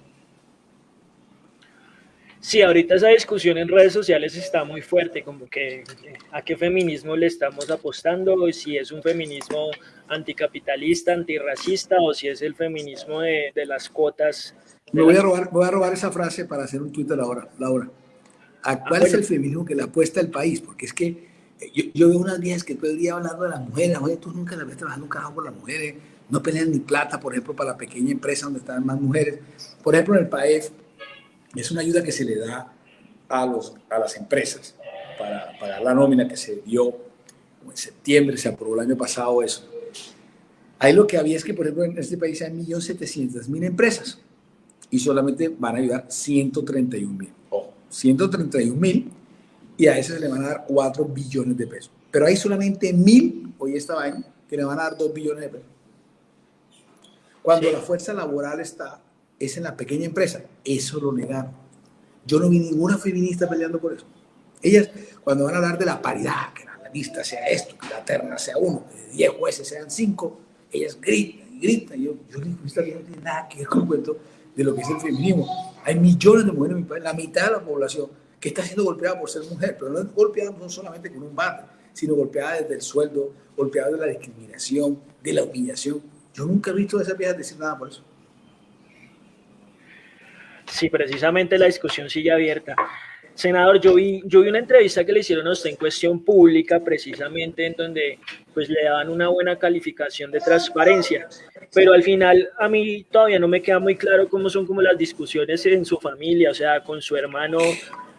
Sí, ahorita esa discusión en redes sociales está muy fuerte, como que a qué feminismo le estamos apostando, si es un feminismo anticapitalista, antirracista, o si es el feminismo de, de las cuotas. Me voy, a robar, voy a robar esa frase para hacer un Twitter ahora, Laura. ¿A ah, cuál es el feminismo que le apuesta el país? Porque es que eh, yo, yo veo unas viejas que todo el día hablando de las mujeres, oye, tú nunca las ves trabajando un carajo por las mujeres, no pelean ni plata, por ejemplo, para la pequeña empresa donde están más mujeres. Por ejemplo, en el país es una ayuda que se le da a, los, a las empresas para pagar la nómina que se dio en septiembre, se aprobó el año pasado eso. Ahí lo que había es que, por ejemplo, en este país hay 1.700.000 empresas y solamente van a ayudar 131.000. Ojo, 131.000 y a ese se le van a dar 4 billones de pesos. Pero hay solamente 1.000, hoy esta vaina, que le van a dar 2 billones de pesos. Cuando la fuerza laboral está es en la pequeña empresa. Eso lo negaron. Yo no vi ninguna feminista peleando por eso. Ellas, cuando van a hablar de la paridad, que la lista sea esto, que la terna sea uno, que 10 jueces sean 5, ellas gritan y gritan. Yo, yo no tiene nada que ver con el cuento de lo que es el feminismo. Hay millones de mujeres en mi país, la mitad de la población que está siendo golpeada por ser mujer, pero no golpeada no solamente con un bate, sino golpeada desde el sueldo, golpeada de la discriminación, de la humillación. Yo nunca he visto a esas viejas decir nada por eso. Sí, precisamente la discusión sigue abierta. Senador, yo vi, yo vi una entrevista que le hicieron a usted en cuestión pública, precisamente en donde pues le daban una buena calificación de transparencia, pero al final a mí todavía no me queda muy claro cómo son como las discusiones en su familia, o sea, con su hermano,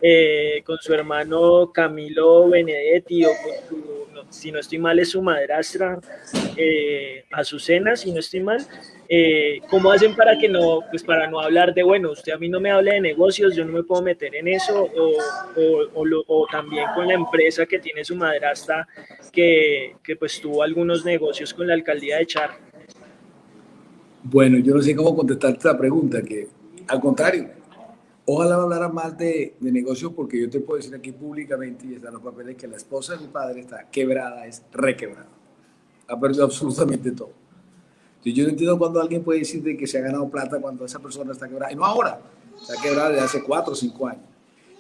eh, con su hermano Camilo Benedetti o si no estoy mal, es su madrastra, eh, Azucena, si no estoy mal. Eh, ¿Cómo hacen para que no, pues para no hablar de, bueno, usted a mí no me hable de negocios, yo no me puedo meter en eso, o, también con la empresa que tiene su madrastra, que, que pues tuvo algunos negocios con la alcaldía de Char? Bueno, yo no sé cómo contestar esta pregunta, que al contrario, Ojalá hablara más de, de negocios porque yo te puedo decir aquí públicamente y están los papeles que la esposa de mi padre está quebrada, es requebrada. Ha perdido absolutamente todo. Entonces, yo no entiendo cuando alguien puede decir de que se ha ganado plata cuando esa persona está quebrada. Y no ahora, está quebrada desde hace cuatro o cinco años.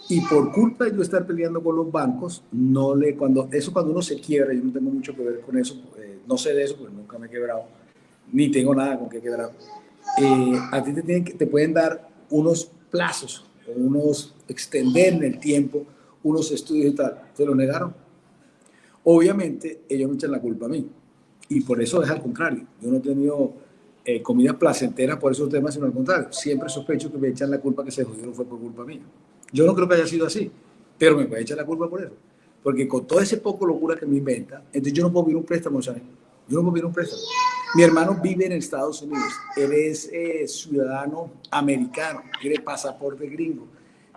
Y por culpa de yo estar peleando con los bancos, no le, cuando, eso cuando uno se quiebra, yo no tengo mucho que ver con eso, eh, no sé de eso porque nunca me he quebrado, ni tengo nada con que quebrar. Eh, a ti te, tienen, te pueden dar unos plazos, unos extender en el tiempo unos estudios y tal. Se lo negaron. Obviamente, ellos me echan la culpa a mí. Y por eso es al contrario. Yo no he tenido eh, comida placentera por esos temas, sino al contrario. Siempre sospecho que me echan la culpa que se jodieron fue por culpa mía. Yo no creo que haya sido así, pero me puede echar la culpa por eso. Porque con todo ese poco locura que me inventa, entonces yo no puedo pedir un préstamo, ¿sabes? Yo no puedo pedir un préstamo. Mi hermano vive en Estados Unidos. Él es eh, ciudadano americano, tiene pasaporte gringo.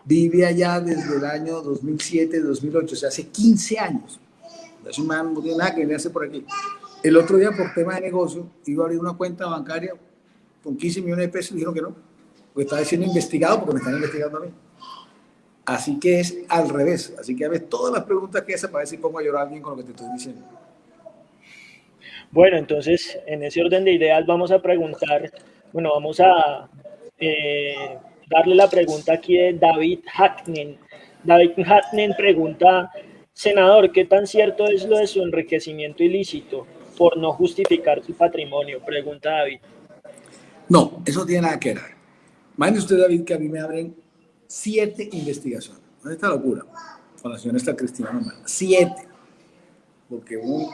Vive allá desde el año 2007, 2008, o sea, hace 15 años. Es un man, no tiene nada que venirse por aquí. El otro día, por tema de negocio, iba a abrir una cuenta bancaria con 15 millones de pesos y dijeron que no, porque estaba siendo investigado porque me están investigando a mí. Así que es al revés. Así que a ver todas las preguntas que hace ver si pongo a llorar a alguien con lo que te estoy diciendo. Bueno, entonces, en ese orden de ideas vamos a preguntar, bueno, vamos a eh, darle la pregunta aquí de David Hacknen. David Hacknen pregunta, senador, ¿qué tan cierto es lo de su enriquecimiento ilícito por no justificar su patrimonio? Pregunta David. No, eso tiene nada que ver. Imagínese usted, David, que a mí me abren siete investigaciones. ¿Dónde está locura? Con la señora está Cristina. Siete. Porque un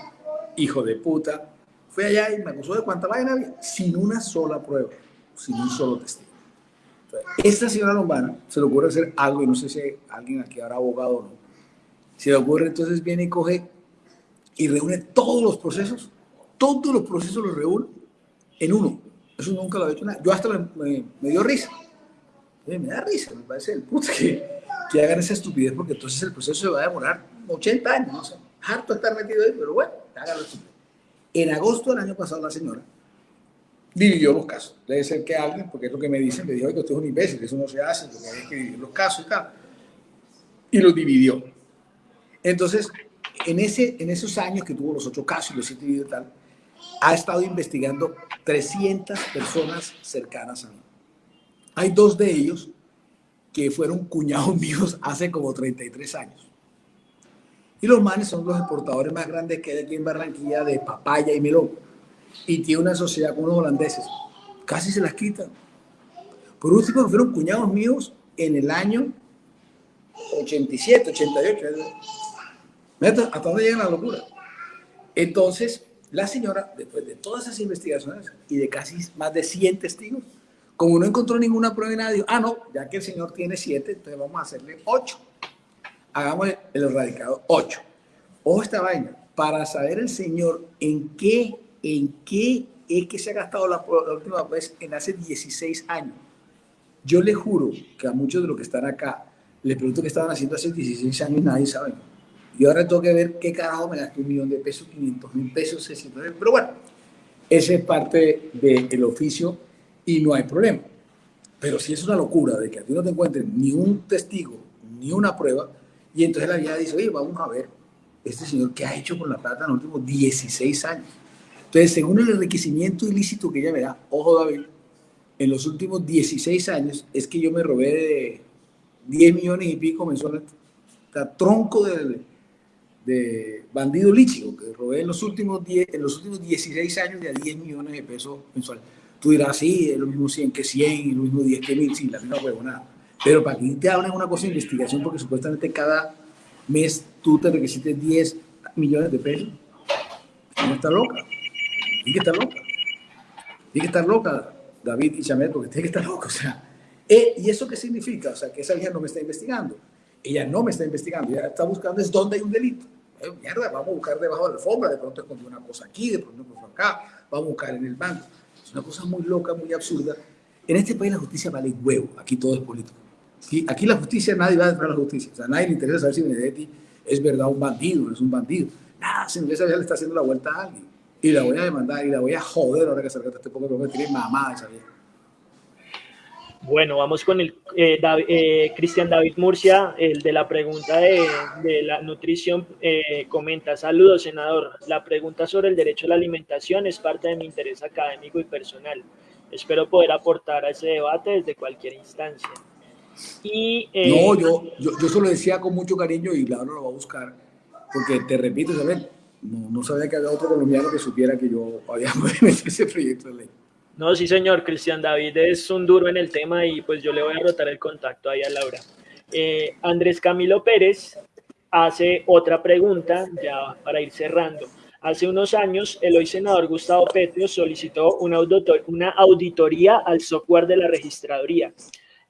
hijo de puta, fue allá y me acusó de cuánta vaina había, sin una sola prueba, sin un solo testigo. esta señora Lombana se le ocurre hacer algo, y no sé si alguien aquí habrá abogado o no, se le ocurre entonces viene y coge y reúne todos los procesos, todos los procesos los reúne en uno. Eso nunca lo ha hecho nada. Yo hasta me, dio risa. me da risa, me parece el puto que, hagan esa estupidez porque entonces el proceso se va a demorar 80 años, harto estar metido ahí, pero bueno, En agosto del año pasado la señora dividió los casos. Debe ser que alguien, porque es lo que me dicen, me dijo, que usted es un imbécil, eso no se hace, porque hay que dividir los casos y tal. Y los dividió. Entonces, en, ese, en esos años que tuvo los ocho casos y los siete dividió y tal, ha estado investigando 300 personas cercanas a mí. Hay dos de ellos que fueron cuñados míos hace como 33 años. Y los manes son los exportadores más grandes que hay aquí en Barranquilla de papaya y melón. Y tiene una sociedad con unos holandeses. Casi se las quitan. Por último, fueron cuñados míos en el año 87, 88. ¿Hasta dónde llega la locura? Entonces, la señora, después de todas esas investigaciones y de casi más de 100 testigos, como no encontró ninguna prueba de nada, dijo, ah, no, ya que el señor tiene 7, entonces vamos a hacerle 8 hagamos el erradicado 8. Ojo esta vaina, para saber el Señor en qué, en qué es que se ha gastado la, última vez en hace 16 años. Yo le juro que a muchos de los que están acá, les pregunto qué estaban haciendo hace 16 años y nadie sabe. Y ahora tengo que ver qué carajo me gasté un millón de pesos, 500 mil pesos, 600 mil. Pero bueno, ese es parte del oficio y no hay problema. Pero si es una locura de que a ti no te encuentren ni un testigo, ni una prueba, y entonces la vida dice, oye, vamos a ver, este señor, ¿qué ha hecho con la plata en los últimos 16 años? Entonces, según el enriquecimiento ilícito que ella verá, ojo David, en los últimos 16 años es que yo me robé de 10 millones y pico mensuales, o tronco de, de bandido lícito, que robé en los, últimos 10, en los últimos 16 años de 10 millones de pesos mensuales. Tú dirás, sí, es lo mismo 100 que 100, lo mismo 10 que 1000, sí, la misma huevonada. Pero para que te hablen una cosa de investigación, porque supuestamente cada mes tú te requisites 10 millones de pesos, no está loca. Tiene que estar loca. Tiene que estar loca, David y Chamel, porque tiene que estar loca. O sea, eh, ¿y eso qué significa? O sea, que esa vieja no me está investigando. Ella no me está investigando, ella está buscando es dónde hay un delito. Eh, mierda, vamos a buscar debajo de la alfombra, de pronto escondió una cosa aquí, de pronto acá, vamos a buscar en el banco. Es una cosa muy loca, muy absurda. En este país la justicia vale huevo, aquí todo es político. Aquí, la justicia, nadie va a defender la justicia. O sea, nadie le interesa saber si Benedetti es verdad un bandido, no es un bandido. Nada, si esa le está haciendo la vuelta a alguien. Y la voy a demandar y la voy a joder ahora que salga este poco que tiene mamá esa vieja. Bueno, vamos con el eh, eh, Cristian David Murcia, el de la pregunta de, de la nutrición, eh, comenta, saludos senador, la pregunta sobre el derecho a la alimentación es parte de mi interés académico y personal. Espero poder aportar a ese debate desde cualquier instancia. Y, eh, no, yo, yo, yo se lo decía con mucho cariño y claro, lo va a buscar, porque te repito, ¿sabes? No, no sabía que había otro colombiano que supiera que yo había metido ese proyecto de ley. No, sí, señor, Cristian David es un duro en el tema y pues yo le voy a rotar el contacto ahí a Laura. Eh, Andrés Camilo Pérez hace otra pregunta, ya para ir cerrando. Hace unos años, el hoy senador Gustavo Petro solicitó una, una auditoría al software de la registraduría.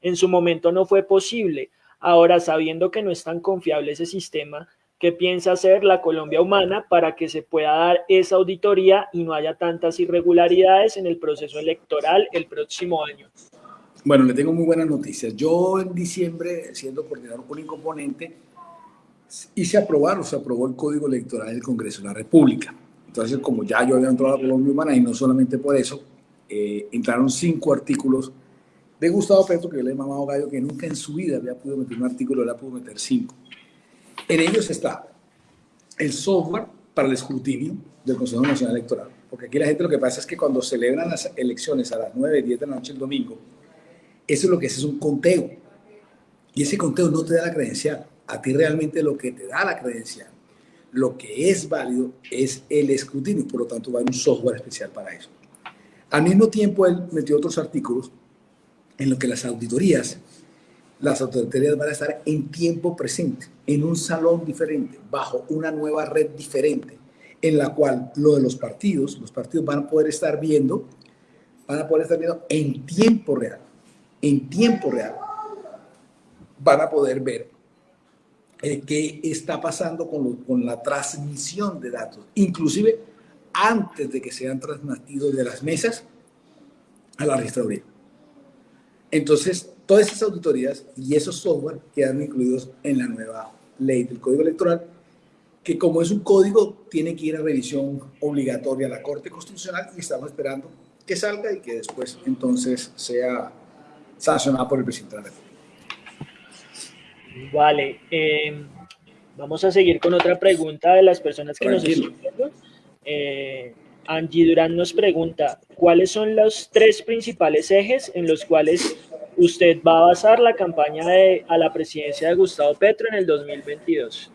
En su momento no fue posible. Ahora, sabiendo que no es tan confiable ese sistema, ¿Qué piensa hacer la Colombia Humana para que se pueda dar esa auditoría y no haya tantas irregularidades en el proceso electoral el próximo año? Bueno, le tengo muy buenas noticias. Yo en diciembre, siendo coordinador con componente, hice aprobar o se aprobó el Código Electoral del Congreso de la República. Entonces, como ya yo había entrado a la Colombia Humana y no solamente por eso, eh, entraron cinco artículos de Gustavo Petro, que yo le he mamado gallo, que nunca en su vida había podido meter un artículo, ha podido meter cinco. En ellos está el software para el escrutinio del Consejo Nacional Electoral. Porque aquí la gente lo que pasa es que cuando celebran las elecciones a las 9, 10 de la noche el domingo, eso es lo que es, es un conteo. Y ese conteo no te da la credencial. A ti realmente lo que te da la credencial, lo que es válido, es el escrutinio. Por lo tanto, va a un software especial para eso. Al mismo tiempo, él metió otros artículos en los que las auditorías las autoridades van a estar en tiempo presente, en un salón diferente, bajo una nueva red diferente, en la cual lo de los partidos, los partidos van a poder estar viendo, van a poder estar viendo en tiempo real, en tiempo real, van a poder ver eh, qué está pasando con, con la transmisión de datos, inclusive antes de que sean transmitidos de las mesas a la registraduría. Entonces, todas esas auditorías y esos software quedan incluidos en la nueva ley del Código Electoral, que como es un código, tiene que ir a revisión obligatoria a la Corte Constitucional y estamos esperando que salga y que después entonces sea sancionado por el presidente de la República. Vale, eh, vamos a seguir con otra pregunta de las personas que nos están viendo. Eh, Angie Durán nos pregunta, ¿cuáles son los tres principales ejes en los cuales usted va a basar la campaña a la presidencia de Gustavo Petro en el 2022?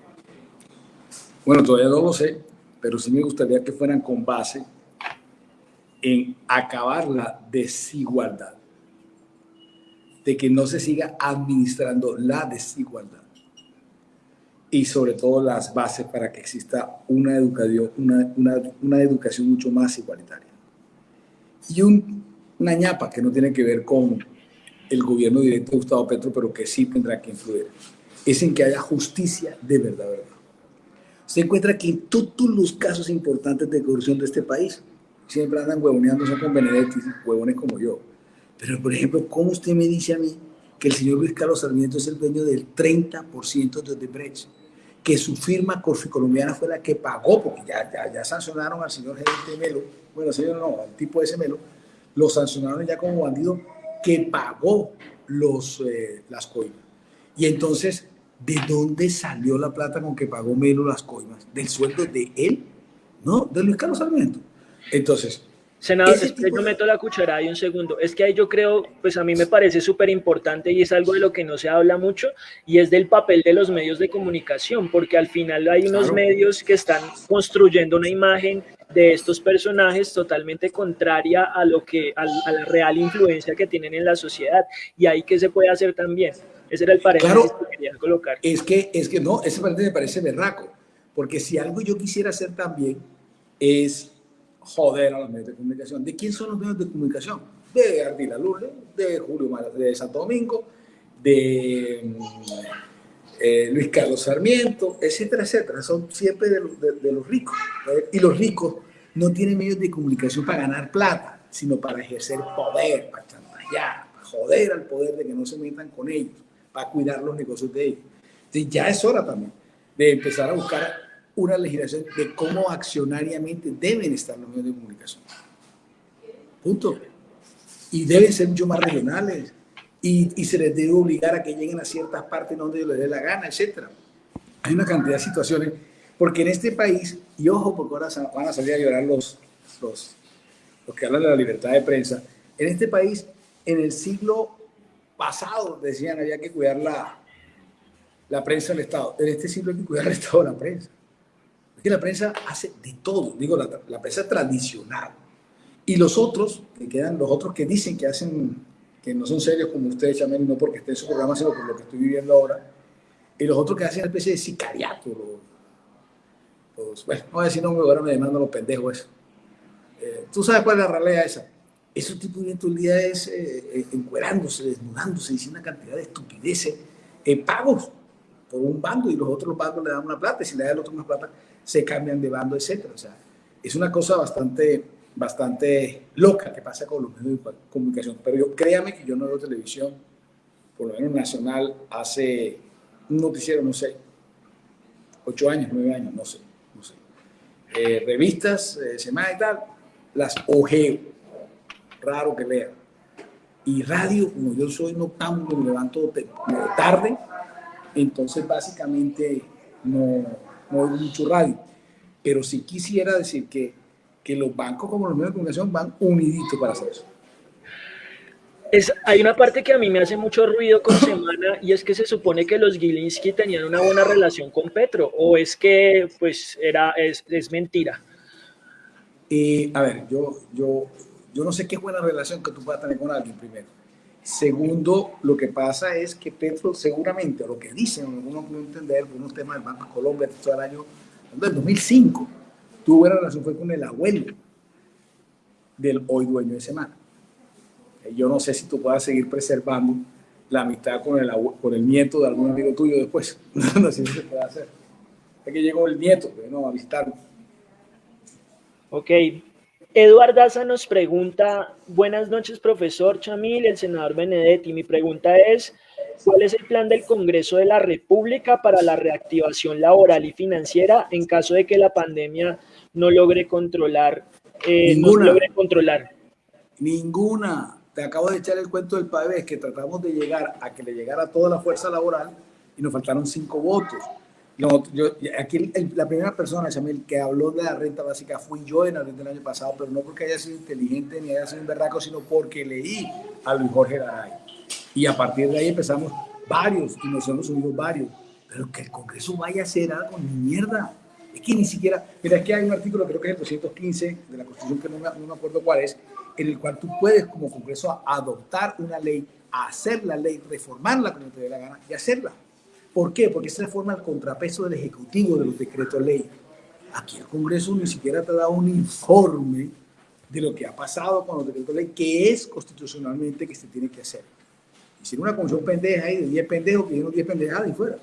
Bueno, todavía no lo sé, pero sí me gustaría que fueran con base en acabar la desigualdad, de que no se siga administrando la desigualdad y sobre todo las bases para que exista una educación, una, una, una educación mucho más igualitaria. Y un, una ñapa que no tiene que ver con el gobierno directo de Gustavo Petro, pero que sí tendrá que influir, es en que haya justicia de verdad, verdad. Se encuentra que en todos los casos importantes de corrupción de este país, siempre andan huevoneándose con Benedetti, huevones como yo. Pero, por ejemplo, ¿cómo usted me dice a mí que el señor Luis Carlos Sarmiento es el dueño del 30% de Odebrecht? Que su firma colombiana fue la que pagó, porque ya, ya, ya sancionaron al señor gerente Melo, bueno, señor no, al tipo ese Melo, lo sancionaron ya como bandido que pagó los, eh, las coimas. Y entonces, ¿de dónde salió la plata con que pagó Melo las coimas? ¿Del sueldo de él? ¿No? De Luis Carlos Sarmiento. Entonces, Senador, yo meto la cucharada y un segundo. Es que ahí yo creo, pues a mí me parece súper importante y es algo de lo que no se habla mucho y es del papel de los medios de comunicación, porque al final hay unos medios que están construyendo una imagen de estos personajes totalmente contraria a lo que a, la real influencia que tienen en la sociedad y ahí que se puede hacer también. Ese era el paréntesis que quería colocar. Es que, es que no, ese paréntesis me parece berraco, porque si algo yo quisiera hacer también es joder a los medios de comunicación. ¿De quién son los medios de comunicación? De Ardila Lourdes, de Julio de Santo Domingo, de mm, eh, Luis Carlos Sarmiento, etcétera, etcétera. Son siempre de, de, los ricos. Y los ricos no tienen medios de comunicación para ganar plata, sino para ejercer poder, para chantajear, para joder al poder de que no se metan con ellos, para cuidar los negocios de ellos. Entonces ya es hora también de empezar a buscar una legislación de cómo accionariamente deben estar los medios de comunicación. Punto. Y deben ser mucho más regionales. Y, se les debe obligar a que lleguen a ciertas partes donde les dé la gana, etc. Hay una cantidad de situaciones, porque en este país, y ojo, porque ahora van a salir a llorar los, los, los que hablan de la libertad de prensa, en este país, en el siglo pasado, decían, había que cuidar la, la prensa del Estado. En este siglo hay que cuidar el Estado de la prensa. Que la prensa hace de todo, digo, la, prensa tradicional. Y los otros, que quedan, los otros que dicen que hacen, que no son serios como ustedes, Chamel, no porque esté en su programa, sino por lo que estoy viviendo ahora, y los otros que hacen una especie de sicariato, los, bueno, no voy a decir no, ahora me demandan los pendejos eso. Eh, ¿Tú sabes cuál es la realidad esa? Esos tipos de todo el día es eh, eh, encuerándose, desnudándose, diciendo una cantidad de estupideces, pagos por un bando y los otros bandos le dan una plata, y si le dan el otro una plata, se cambian de bando, etcétera. O sea, es una cosa bastante, bastante loca que pasa con los medios de comunicación. Pero yo, créame que yo no veo televisión, por lo menos nacional, hace un noticiero, no sé, ocho años, nueve años, no sé, no sé. Eh, revistas, eh, semana y tal, las ojeo, raro que lea. Y radio, como yo soy noctámbulo, me levanto tarde, entonces básicamente no, no oigo mucho radio. Pero sí quisiera decir que, que los bancos como los medios de comunicación van uniditos para hacer eso. Es, hay una parte que a mí me hace mucho ruido con Semana y es que se supone que los Gilinski tenían una buena relación con Petro o es que pues era, es, es mentira. Eh, a ver, yo, yo, yo no sé qué buena relación que tú puedas tener con alguien primero. Segundo, lo que pasa es que Petro seguramente, lo que dicen, algunos pueden entender, unos temas del Banco de Colombia, todo el año, del 2005, tuvo buena relación fue con el abuelo del hoy dueño de Semana yo no sé si tú puedas seguir preservando la amistad con el, con el nieto de algún amigo tuyo después. no sé si se puede hacer. Es que llegó el nieto, no, a. Ok. Eduardo Daza nos pregunta, buenas noches profesor Chamil, el senador Benedetti. Mi pregunta es, ¿cuál es el plan del Congreso de la República para la reactivación laboral y financiera en caso de que la pandemia no logre controlar? Eh, no logre controlar? Ninguna te acabo de echar el cuento del país que tratamos de llegar a que le llegara toda la fuerza laboral y nos faltaron cinco votos. Yo, aquí la primera persona, Chamil, que habló de la renta básica fui yo en abril del año pasado, pero no porque haya sido inteligente ni haya sido un berraco, sino porque leí a Luis Jorge Garay. Y a partir de ahí empezamos varios, y nos hemos unido varios. Pero que el Congreso vaya a hacer algo, ni mierda. Es que ni siquiera, mira, que hay un artículo, creo que es el 215 de la Constitución, que no me, no me acuerdo cuál es, en el cual tú puedes como Congreso adoptar una ley, hacer la ley, reformarla como te dé la gana y hacerla. ¿Por qué? Porque esa reforma el contrapeso del Ejecutivo de los decretos ley. Aquí el Congreso ni siquiera te da un informe de lo que ha pasado con los decretos ley, que es constitucionalmente que se tiene que hacer. Hicieron una comisión pendeja ahí de 10 pendejos que dieron 10 pendejadas y fuera.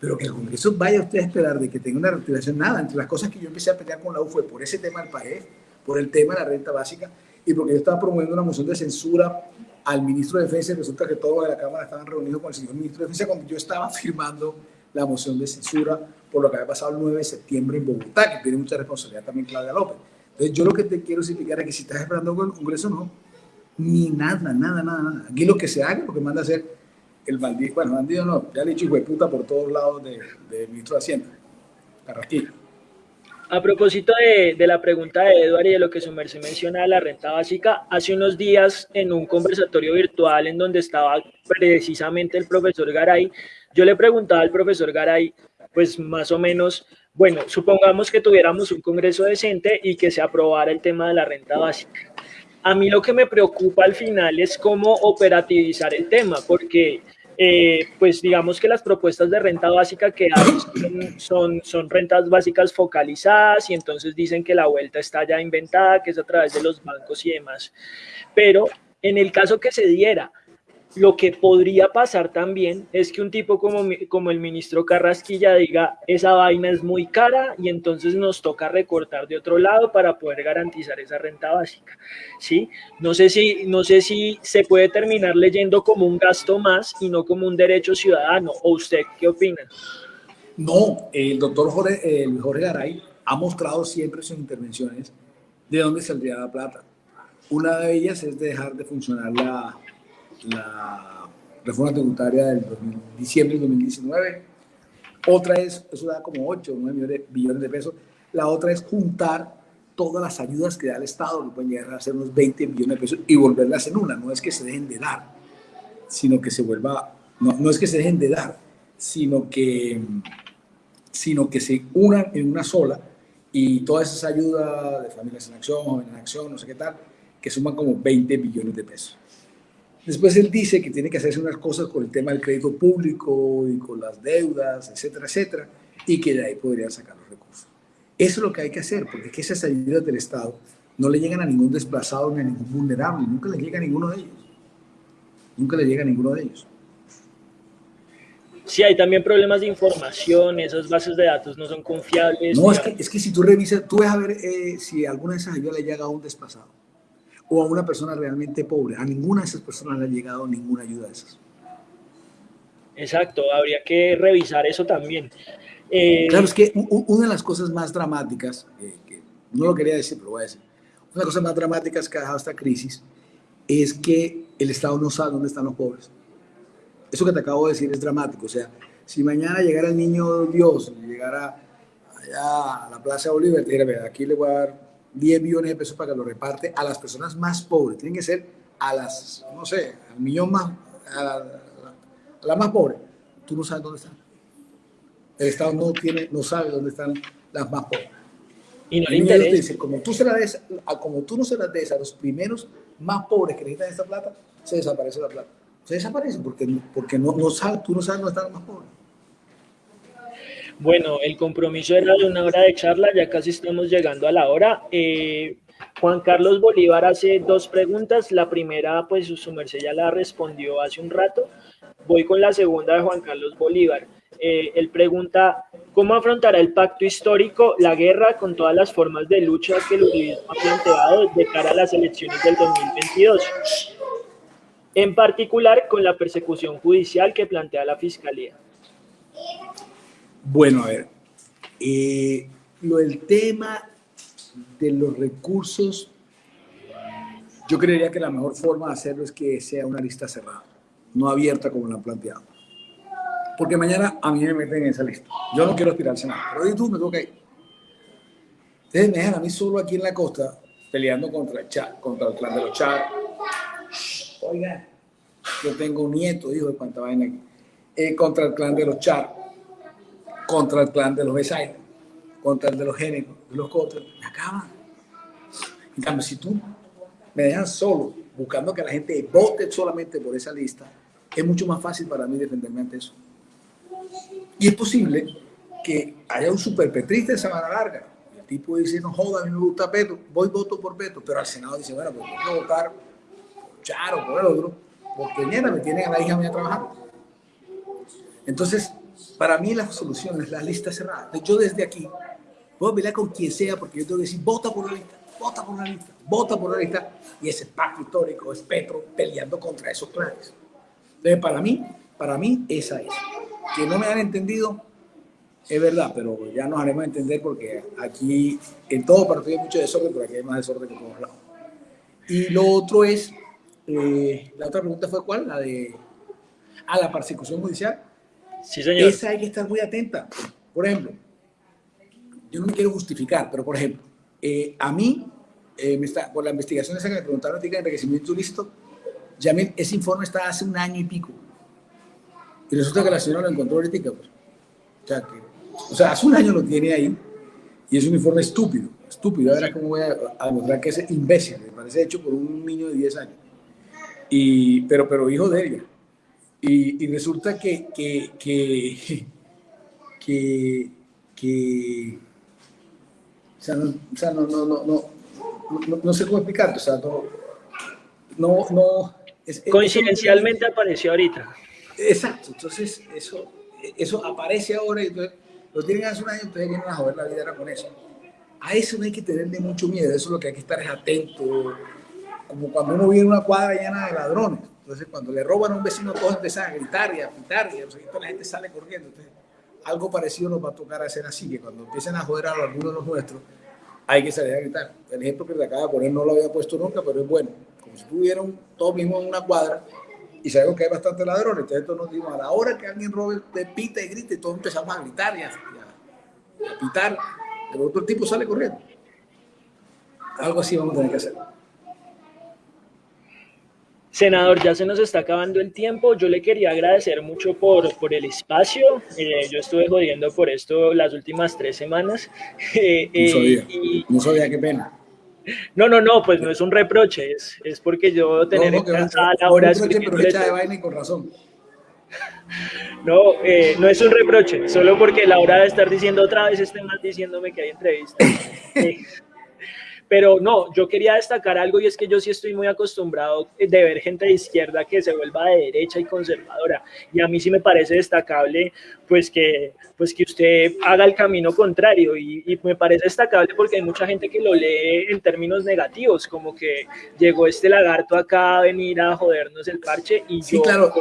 Pero que el Congreso vaya usted a esperar de que tenga una retiración, nada. Entre las cosas que yo empecé a pelear con la U fue por ese tema del país, por el tema de la renta básica, y porque yo estaba promoviendo una moción de censura al ministro de Defensa y resulta que todos de la Cámara estaban reunidos con el señor ministro de Defensa cuando yo estaba firmando la moción de censura por lo que había pasado el 9 de septiembre en Bogotá, que tiene mucha responsabilidad también Claudia López. Entonces yo lo que te quiero explicar es que si estás esperando con el Congreso, no, ni nada, nada, nada, nada. Aquí lo que se haga, lo que manda a hacer el bandido, bueno, bandido no, ya le he dicho hijo de puta por todos lados del de ministro de Hacienda, Carrasquillo. A propósito de, la pregunta de Eduardo y de lo que su merced menciona de la renta básica, hace unos días en un conversatorio virtual en donde estaba precisamente el profesor Garay, yo le preguntaba al profesor Garay, pues más o menos, bueno, supongamos que tuviéramos un congreso decente y que se aprobara el tema de la renta básica. A mí lo que me preocupa al final es cómo operativizar el tema, porque eh, pues digamos que las propuestas de renta básica que hay son, son, rentas básicas focalizadas y entonces dicen que la vuelta está ya inventada, que es a través de los bancos y demás. Pero en el caso que se diera lo que podría pasar también es que un tipo como, como el ministro Carrasquilla diga, esa vaina es muy cara y entonces nos toca recortar de otro lado para poder garantizar esa renta básica. ¿sí? No, sé si, no sé si se puede terminar leyendo como un gasto más y no como un derecho ciudadano. ¿O usted qué opina? No, el doctor Jorge, el Jorge Garay ha mostrado siempre sus intervenciones de dónde saldría la plata. Una de ellas es dejar de funcionar la, la reforma tributaria del diciembre de 2019. Otra es, eso da como 8 o 9 billones de pesos. La otra es juntar todas las ayudas que da el Estado, que pueden llegar a ser unos 20 billones de pesos y volverlas en una. No es que se dejen de dar, sino que se vuelva, no, no es que se dejen de dar, sino que, sino que se unan en una sola y todas esas ayudas de familias en acción, en acción, no sé qué tal, que suman como 20 billones de pesos. Después él dice que tiene que hacerse unas cosas con el tema del crédito público y con las deudas, etcétera, etcétera, y que de ahí podrían sacar los recursos. Eso es lo que hay que hacer, porque es que esas ayudas del Estado no le llegan a ningún desplazado ni a ningún vulnerable, nunca le llega a ninguno de ellos. Nunca le llega a ninguno de ellos. Sí, hay también problemas de información, esas bases de datos no son confiables. No, es que, es que si tú revisas, tú ves a ver eh, si alguna de esas ayudas le llega a un desplazado o a una persona realmente pobre. A ninguna de esas personas le ha llegado ninguna ayuda de esas. Exacto, habría que revisar eso también. Eh, claro, es que una de las cosas más dramáticas, eh, que no lo quería decir, pero voy a decir, una de las cosas más dramáticas que ha dejado esta crisis es que el Estado no sabe dónde están los pobres eso que te acabo de decir es dramático. O sea, si mañana llegara el niño Dios, llegara allá a la Plaza Bolívar, te dijera, aquí le voy a dar 10 millones de pesos para que lo reparte a las personas más pobres. Tienen que ser a las, no sé, al millón más, a la, más pobre. Tú no sabes dónde están. El Estado no, tiene, no sabe dónde están las más pobres. Y no le interesa. Dice, como tú, se la des, como tú no se las des a los primeros más pobres que necesitan esta plata, se desaparece la plata se desaparecen porque, porque no, no sabe, tú no sabes dónde están los más pobres. Bueno, el compromiso era de una hora de charla, ya casi estamos llegando a la hora. Eh, Juan Carlos Bolívar hace dos preguntas. La primera, pues su merced ya la respondió hace un rato. Voy con la segunda de Juan Carlos Bolívar. Eh, él pregunta, ¿cómo afrontará el pacto histórico la guerra con todas las formas de lucha que el uribismo ha planteado de cara a las elecciones del 2022? en particular con la persecución judicial que plantea la Fiscalía. Bueno, a ver, eh, lo del tema de los recursos, yo creería que la mejor forma de hacerlo es que sea una lista cerrada, no abierta como la han planteado. Porque mañana a mí me meten en esa lista. Yo no quiero aspirar al Senado, pero tú me toca ir. Ustedes me dejan a mí solo aquí en la costa peleando contra el chat, contra el clan de los chats, Oiga, yo tengo un nieto, hijo de cuánta vaina aquí. Contra el clan de los Char, contra el clan de los Besaida, contra el de los Génicos, de los Cotres, me acaban. En cambio, si tú me dejan solo, buscando que la gente vote solamente por esa lista, es mucho más fácil para mí defenderme ante eso. Y es posible que haya un superpetrista de Sabana Larga. El tipo dice, no joda, a mí me gusta Petro, voy voto por Petro, pero al Senado dice, bueno, pues tengo que votar por Charo, por el otro, porque mañana me tienen a la hija mía trabajando. Entonces, para mí la solución es la lista cerrada. Yo desde aquí puedo pelear con quien sea porque yo tengo que decir, vota por la lista, vota por la lista, vota por la lista. Y ese pacto histórico es Petro peleando contra esos planes. Entonces, para mí, para mí esa es. Que no me han entendido, es verdad, pero ya nos haremos entender porque aquí en todo partido hay mucho desorden, pero aquí hay más desorden que en todos lados. Y lo otro es eh, la otra pregunta fue cuál, la de ah, la persecución judicial. Sí, señor. Esa hay que estar muy atenta. Por ejemplo, yo no me quiero justificar, pero por ejemplo, eh, a mí, eh, me está, por la investigación esa que me preguntaron de enriquecimiento ilícito, ya ese informe está hace un año y pico. Y resulta que la señora lo encontró ahorita. Pues. O, sea, que, o sea, hace un año lo tiene ahí y es un informe estúpido. Estúpido. A ver cómo voy a, a que es imbécil. Me parece hecho por un niño de 10 años y, pero, pero hijo de ella. Y, y resulta que, que, que, que, que o sea, no, o sea, no, no, no, no, no, sé cómo explicarte, o sea, no, no, no es, Coincidencialmente apareció ahorita. Exacto, entonces eso, eso aparece ahora y entonces lo tienen hace un año, entonces vienen a joder la vida con eso. A eso no hay que tenerle mucho miedo, eso es lo que hay que estar es atento, como cuando uno viene una cuadra llena de ladrones. Entonces, cuando le roban a un vecino, todos empiezan a gritar y a pitar y la gente sale corriendo. Entonces, algo parecido nos va a tocar hacer así, que cuando empiecen a joder a algunos de los nuestros, hay que salir a gritar. El ejemplo que le acaba de poner no lo había puesto nunca, pero es bueno. Como si tuvieran todos mismos en una cuadra y sabemos que hay bastantes ladrones, entonces todos nos dimos a la hora que alguien robe, te pita y grita y todos empezamos a gritar y a, pitar. El otro tipo sale corriendo. Algo así vamos a tener que hacer. Senador, ya se nos está acabando el tiempo. Yo le quería agradecer mucho por, por el espacio. Eh, yo estuve jodiendo por esto las últimas tres semanas. Eh, no sabía, eh, no sabía, qué pena. No, no, no, pues no es un reproche, es, es porque yo tener no, no, cansada la hora pero echa de vaina y con razón. No, no es un reproche, solo porque la hora de estar diciendo otra vez este mal diciéndome que hay entrevista. Pero no, yo quería destacar algo y es que yo sí estoy muy acostumbrado de ver gente de izquierda que se vuelva de derecha y conservadora. Y a mí sí me parece destacable pues que, pues que usted haga el camino contrario y, y me parece destacable porque hay mucha gente que lo lee en términos negativos, como que llegó este lagarto acá a venir a jodernos el parche y Sí, claro,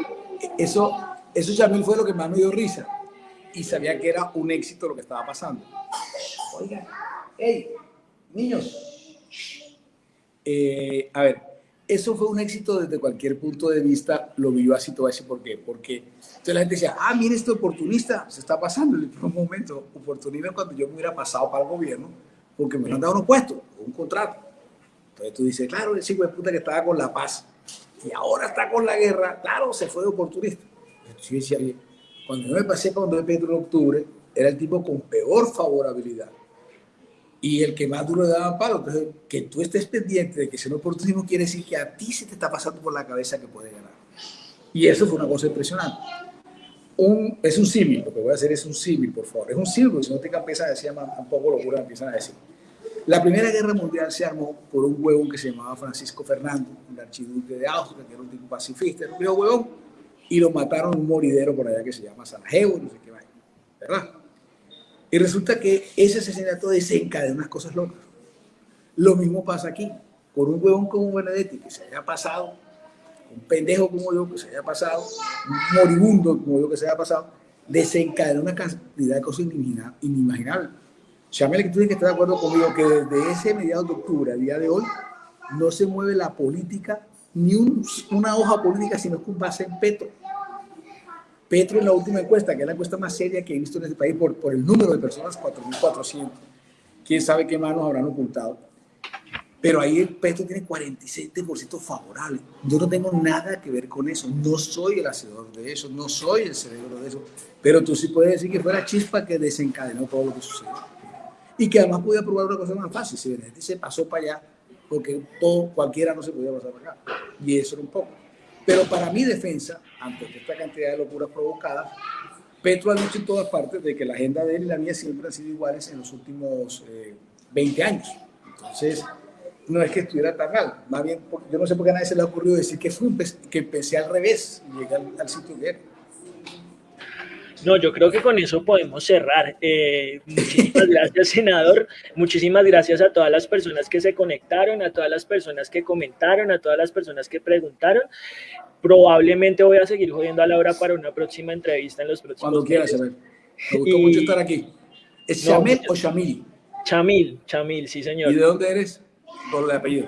eso, eso también fue lo que más me dio risa y sabía que era un éxito lo que estaba pasando. Oigan, hey, niños, eh, a ver, eso fue un éxito desde cualquier punto de vista, lo vi yo así, te voy a decir por qué. Porque entonces la gente decía, ah, mire este oportunista, se está pasando. En un momento, oportunista cuando yo me hubiera pasado para el gobierno, porque me han dado unos puestos, un contrato. Entonces tú dices, claro, ese hijo de puta que estaba con la paz y ahora está con la guerra, claro, se fue de oportunista. Entonces, cuando yo me pasé cuando de Pedro en octubre, era el tipo con peor favorabilidad y el que más duro le daba palo. Entonces, que tú estés pendiente de que sea un oportunismo quiere decir que a ti se te está pasando por la cabeza que puede ganar. Y eso fue una cosa impresionante. Un, es un símil, lo que voy a hacer es un símil, por favor. Es un símil, si no te empiezan a decir un poco locura, empiezan a decir. La Primera Guerra Mundial se armó por un huevón que se llamaba Francisco Fernando, un archiduque de Austria, que era un tipo pacifista, era un huevón, y lo mataron en un moridero por allá que se llama Sarajevo, no sé qué vaya, ¿verdad? Y resulta que ese asesinato desencadena unas cosas locas. Lo mismo pasa aquí, con un huevón como Benedetti que se haya pasado, un pendejo como yo que se haya pasado, un moribundo como yo que se haya pasado, desencadena una cantidad de cosas inimaginables. Chamel, que tú tienes que estar de acuerdo conmigo que desde ese mediados de octubre al día de hoy no se mueve la política, ni una hoja política, sino con base en Petro. Petro en la última encuesta, que es la encuesta más seria que he visto en este país por, por el número de personas, 4.400. Quién sabe qué manos habrán ocultado. Pero ahí el Petro tiene 47% favorable. Yo no tengo nada que ver con eso. No soy el hacedor de eso, no soy el cerebro de eso. Pero tú sí puedes decir que fue la chispa que desencadenó todo lo que sucedió. Y que además podía probar una cosa más fácil. Si Benedetti se pasó para allá, porque todo, cualquiera no se podía pasar para acá. Y eso era un poco. Pero para mi defensa, ante esta cantidad de locuras provocadas, Petro ha dicho en todas partes de que la agenda de él y la mía siempre han sido iguales en los últimos 20 eh, años. Entonces, no es que estuviera tan mal. Más bien, yo no sé por qué a nadie se le ha ocurrido decir que, fue, que empecé al revés y llegué al, sitio que era. No, yo creo que con eso podemos cerrar. Eh, muchísimas gracias, senador. Muchísimas gracias a todas las personas que se conectaron, a todas las personas que comentaron, a todas las personas que preguntaron. Probablemente voy a seguir jodiendo a Laura para una próxima entrevista en los próximos Cuando quieras, Chamel. Me gustó mucho estar aquí. ¿Es Chamel o Chamil? Chamil, Chamil, sí, señor. ¿Y de dónde eres? Por el apellido.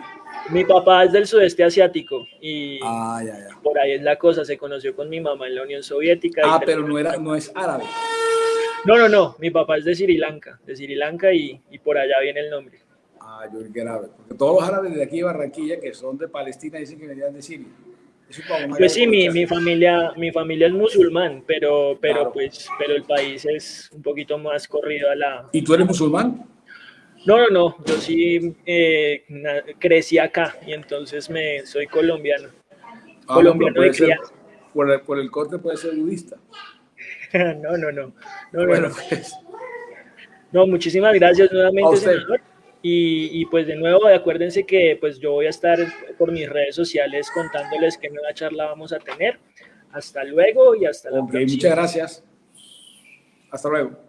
Mi papá es del sudeste asiático y ah, por ahí es la cosa, se conoció con mi mamá en la Unión Soviética. Ah, pero no, era, no es árabe. No, no, no, mi papá es de Sri Lanka, de Sri Lanka y, y por allá viene el nombre. Ah, yo árabe, porque todos los árabes de aquí de Barranquilla, que son de Palestina, dicen que venían de Siria. Pues sí, mi, mi, familia, mi familia es musulmán, pero, pero, pues, pero el país es un poquito más corrido a la... ¿Y tú eres musulmán? No, no, no, yo sí eh, crecí acá y entonces me soy colombiano. Ah, colombiano de ser, por, el, por, el, corte puede ser budista. no, no, no. No, bueno, no, Pues. no, muchísimas gracias nuevamente, senador. Y, y, pues de nuevo, acuérdense que pues yo voy a estar por mis redes sociales contándoles qué nueva charla vamos a tener. Hasta luego y hasta la okay, próxima. Muchas gracias. Hasta luego.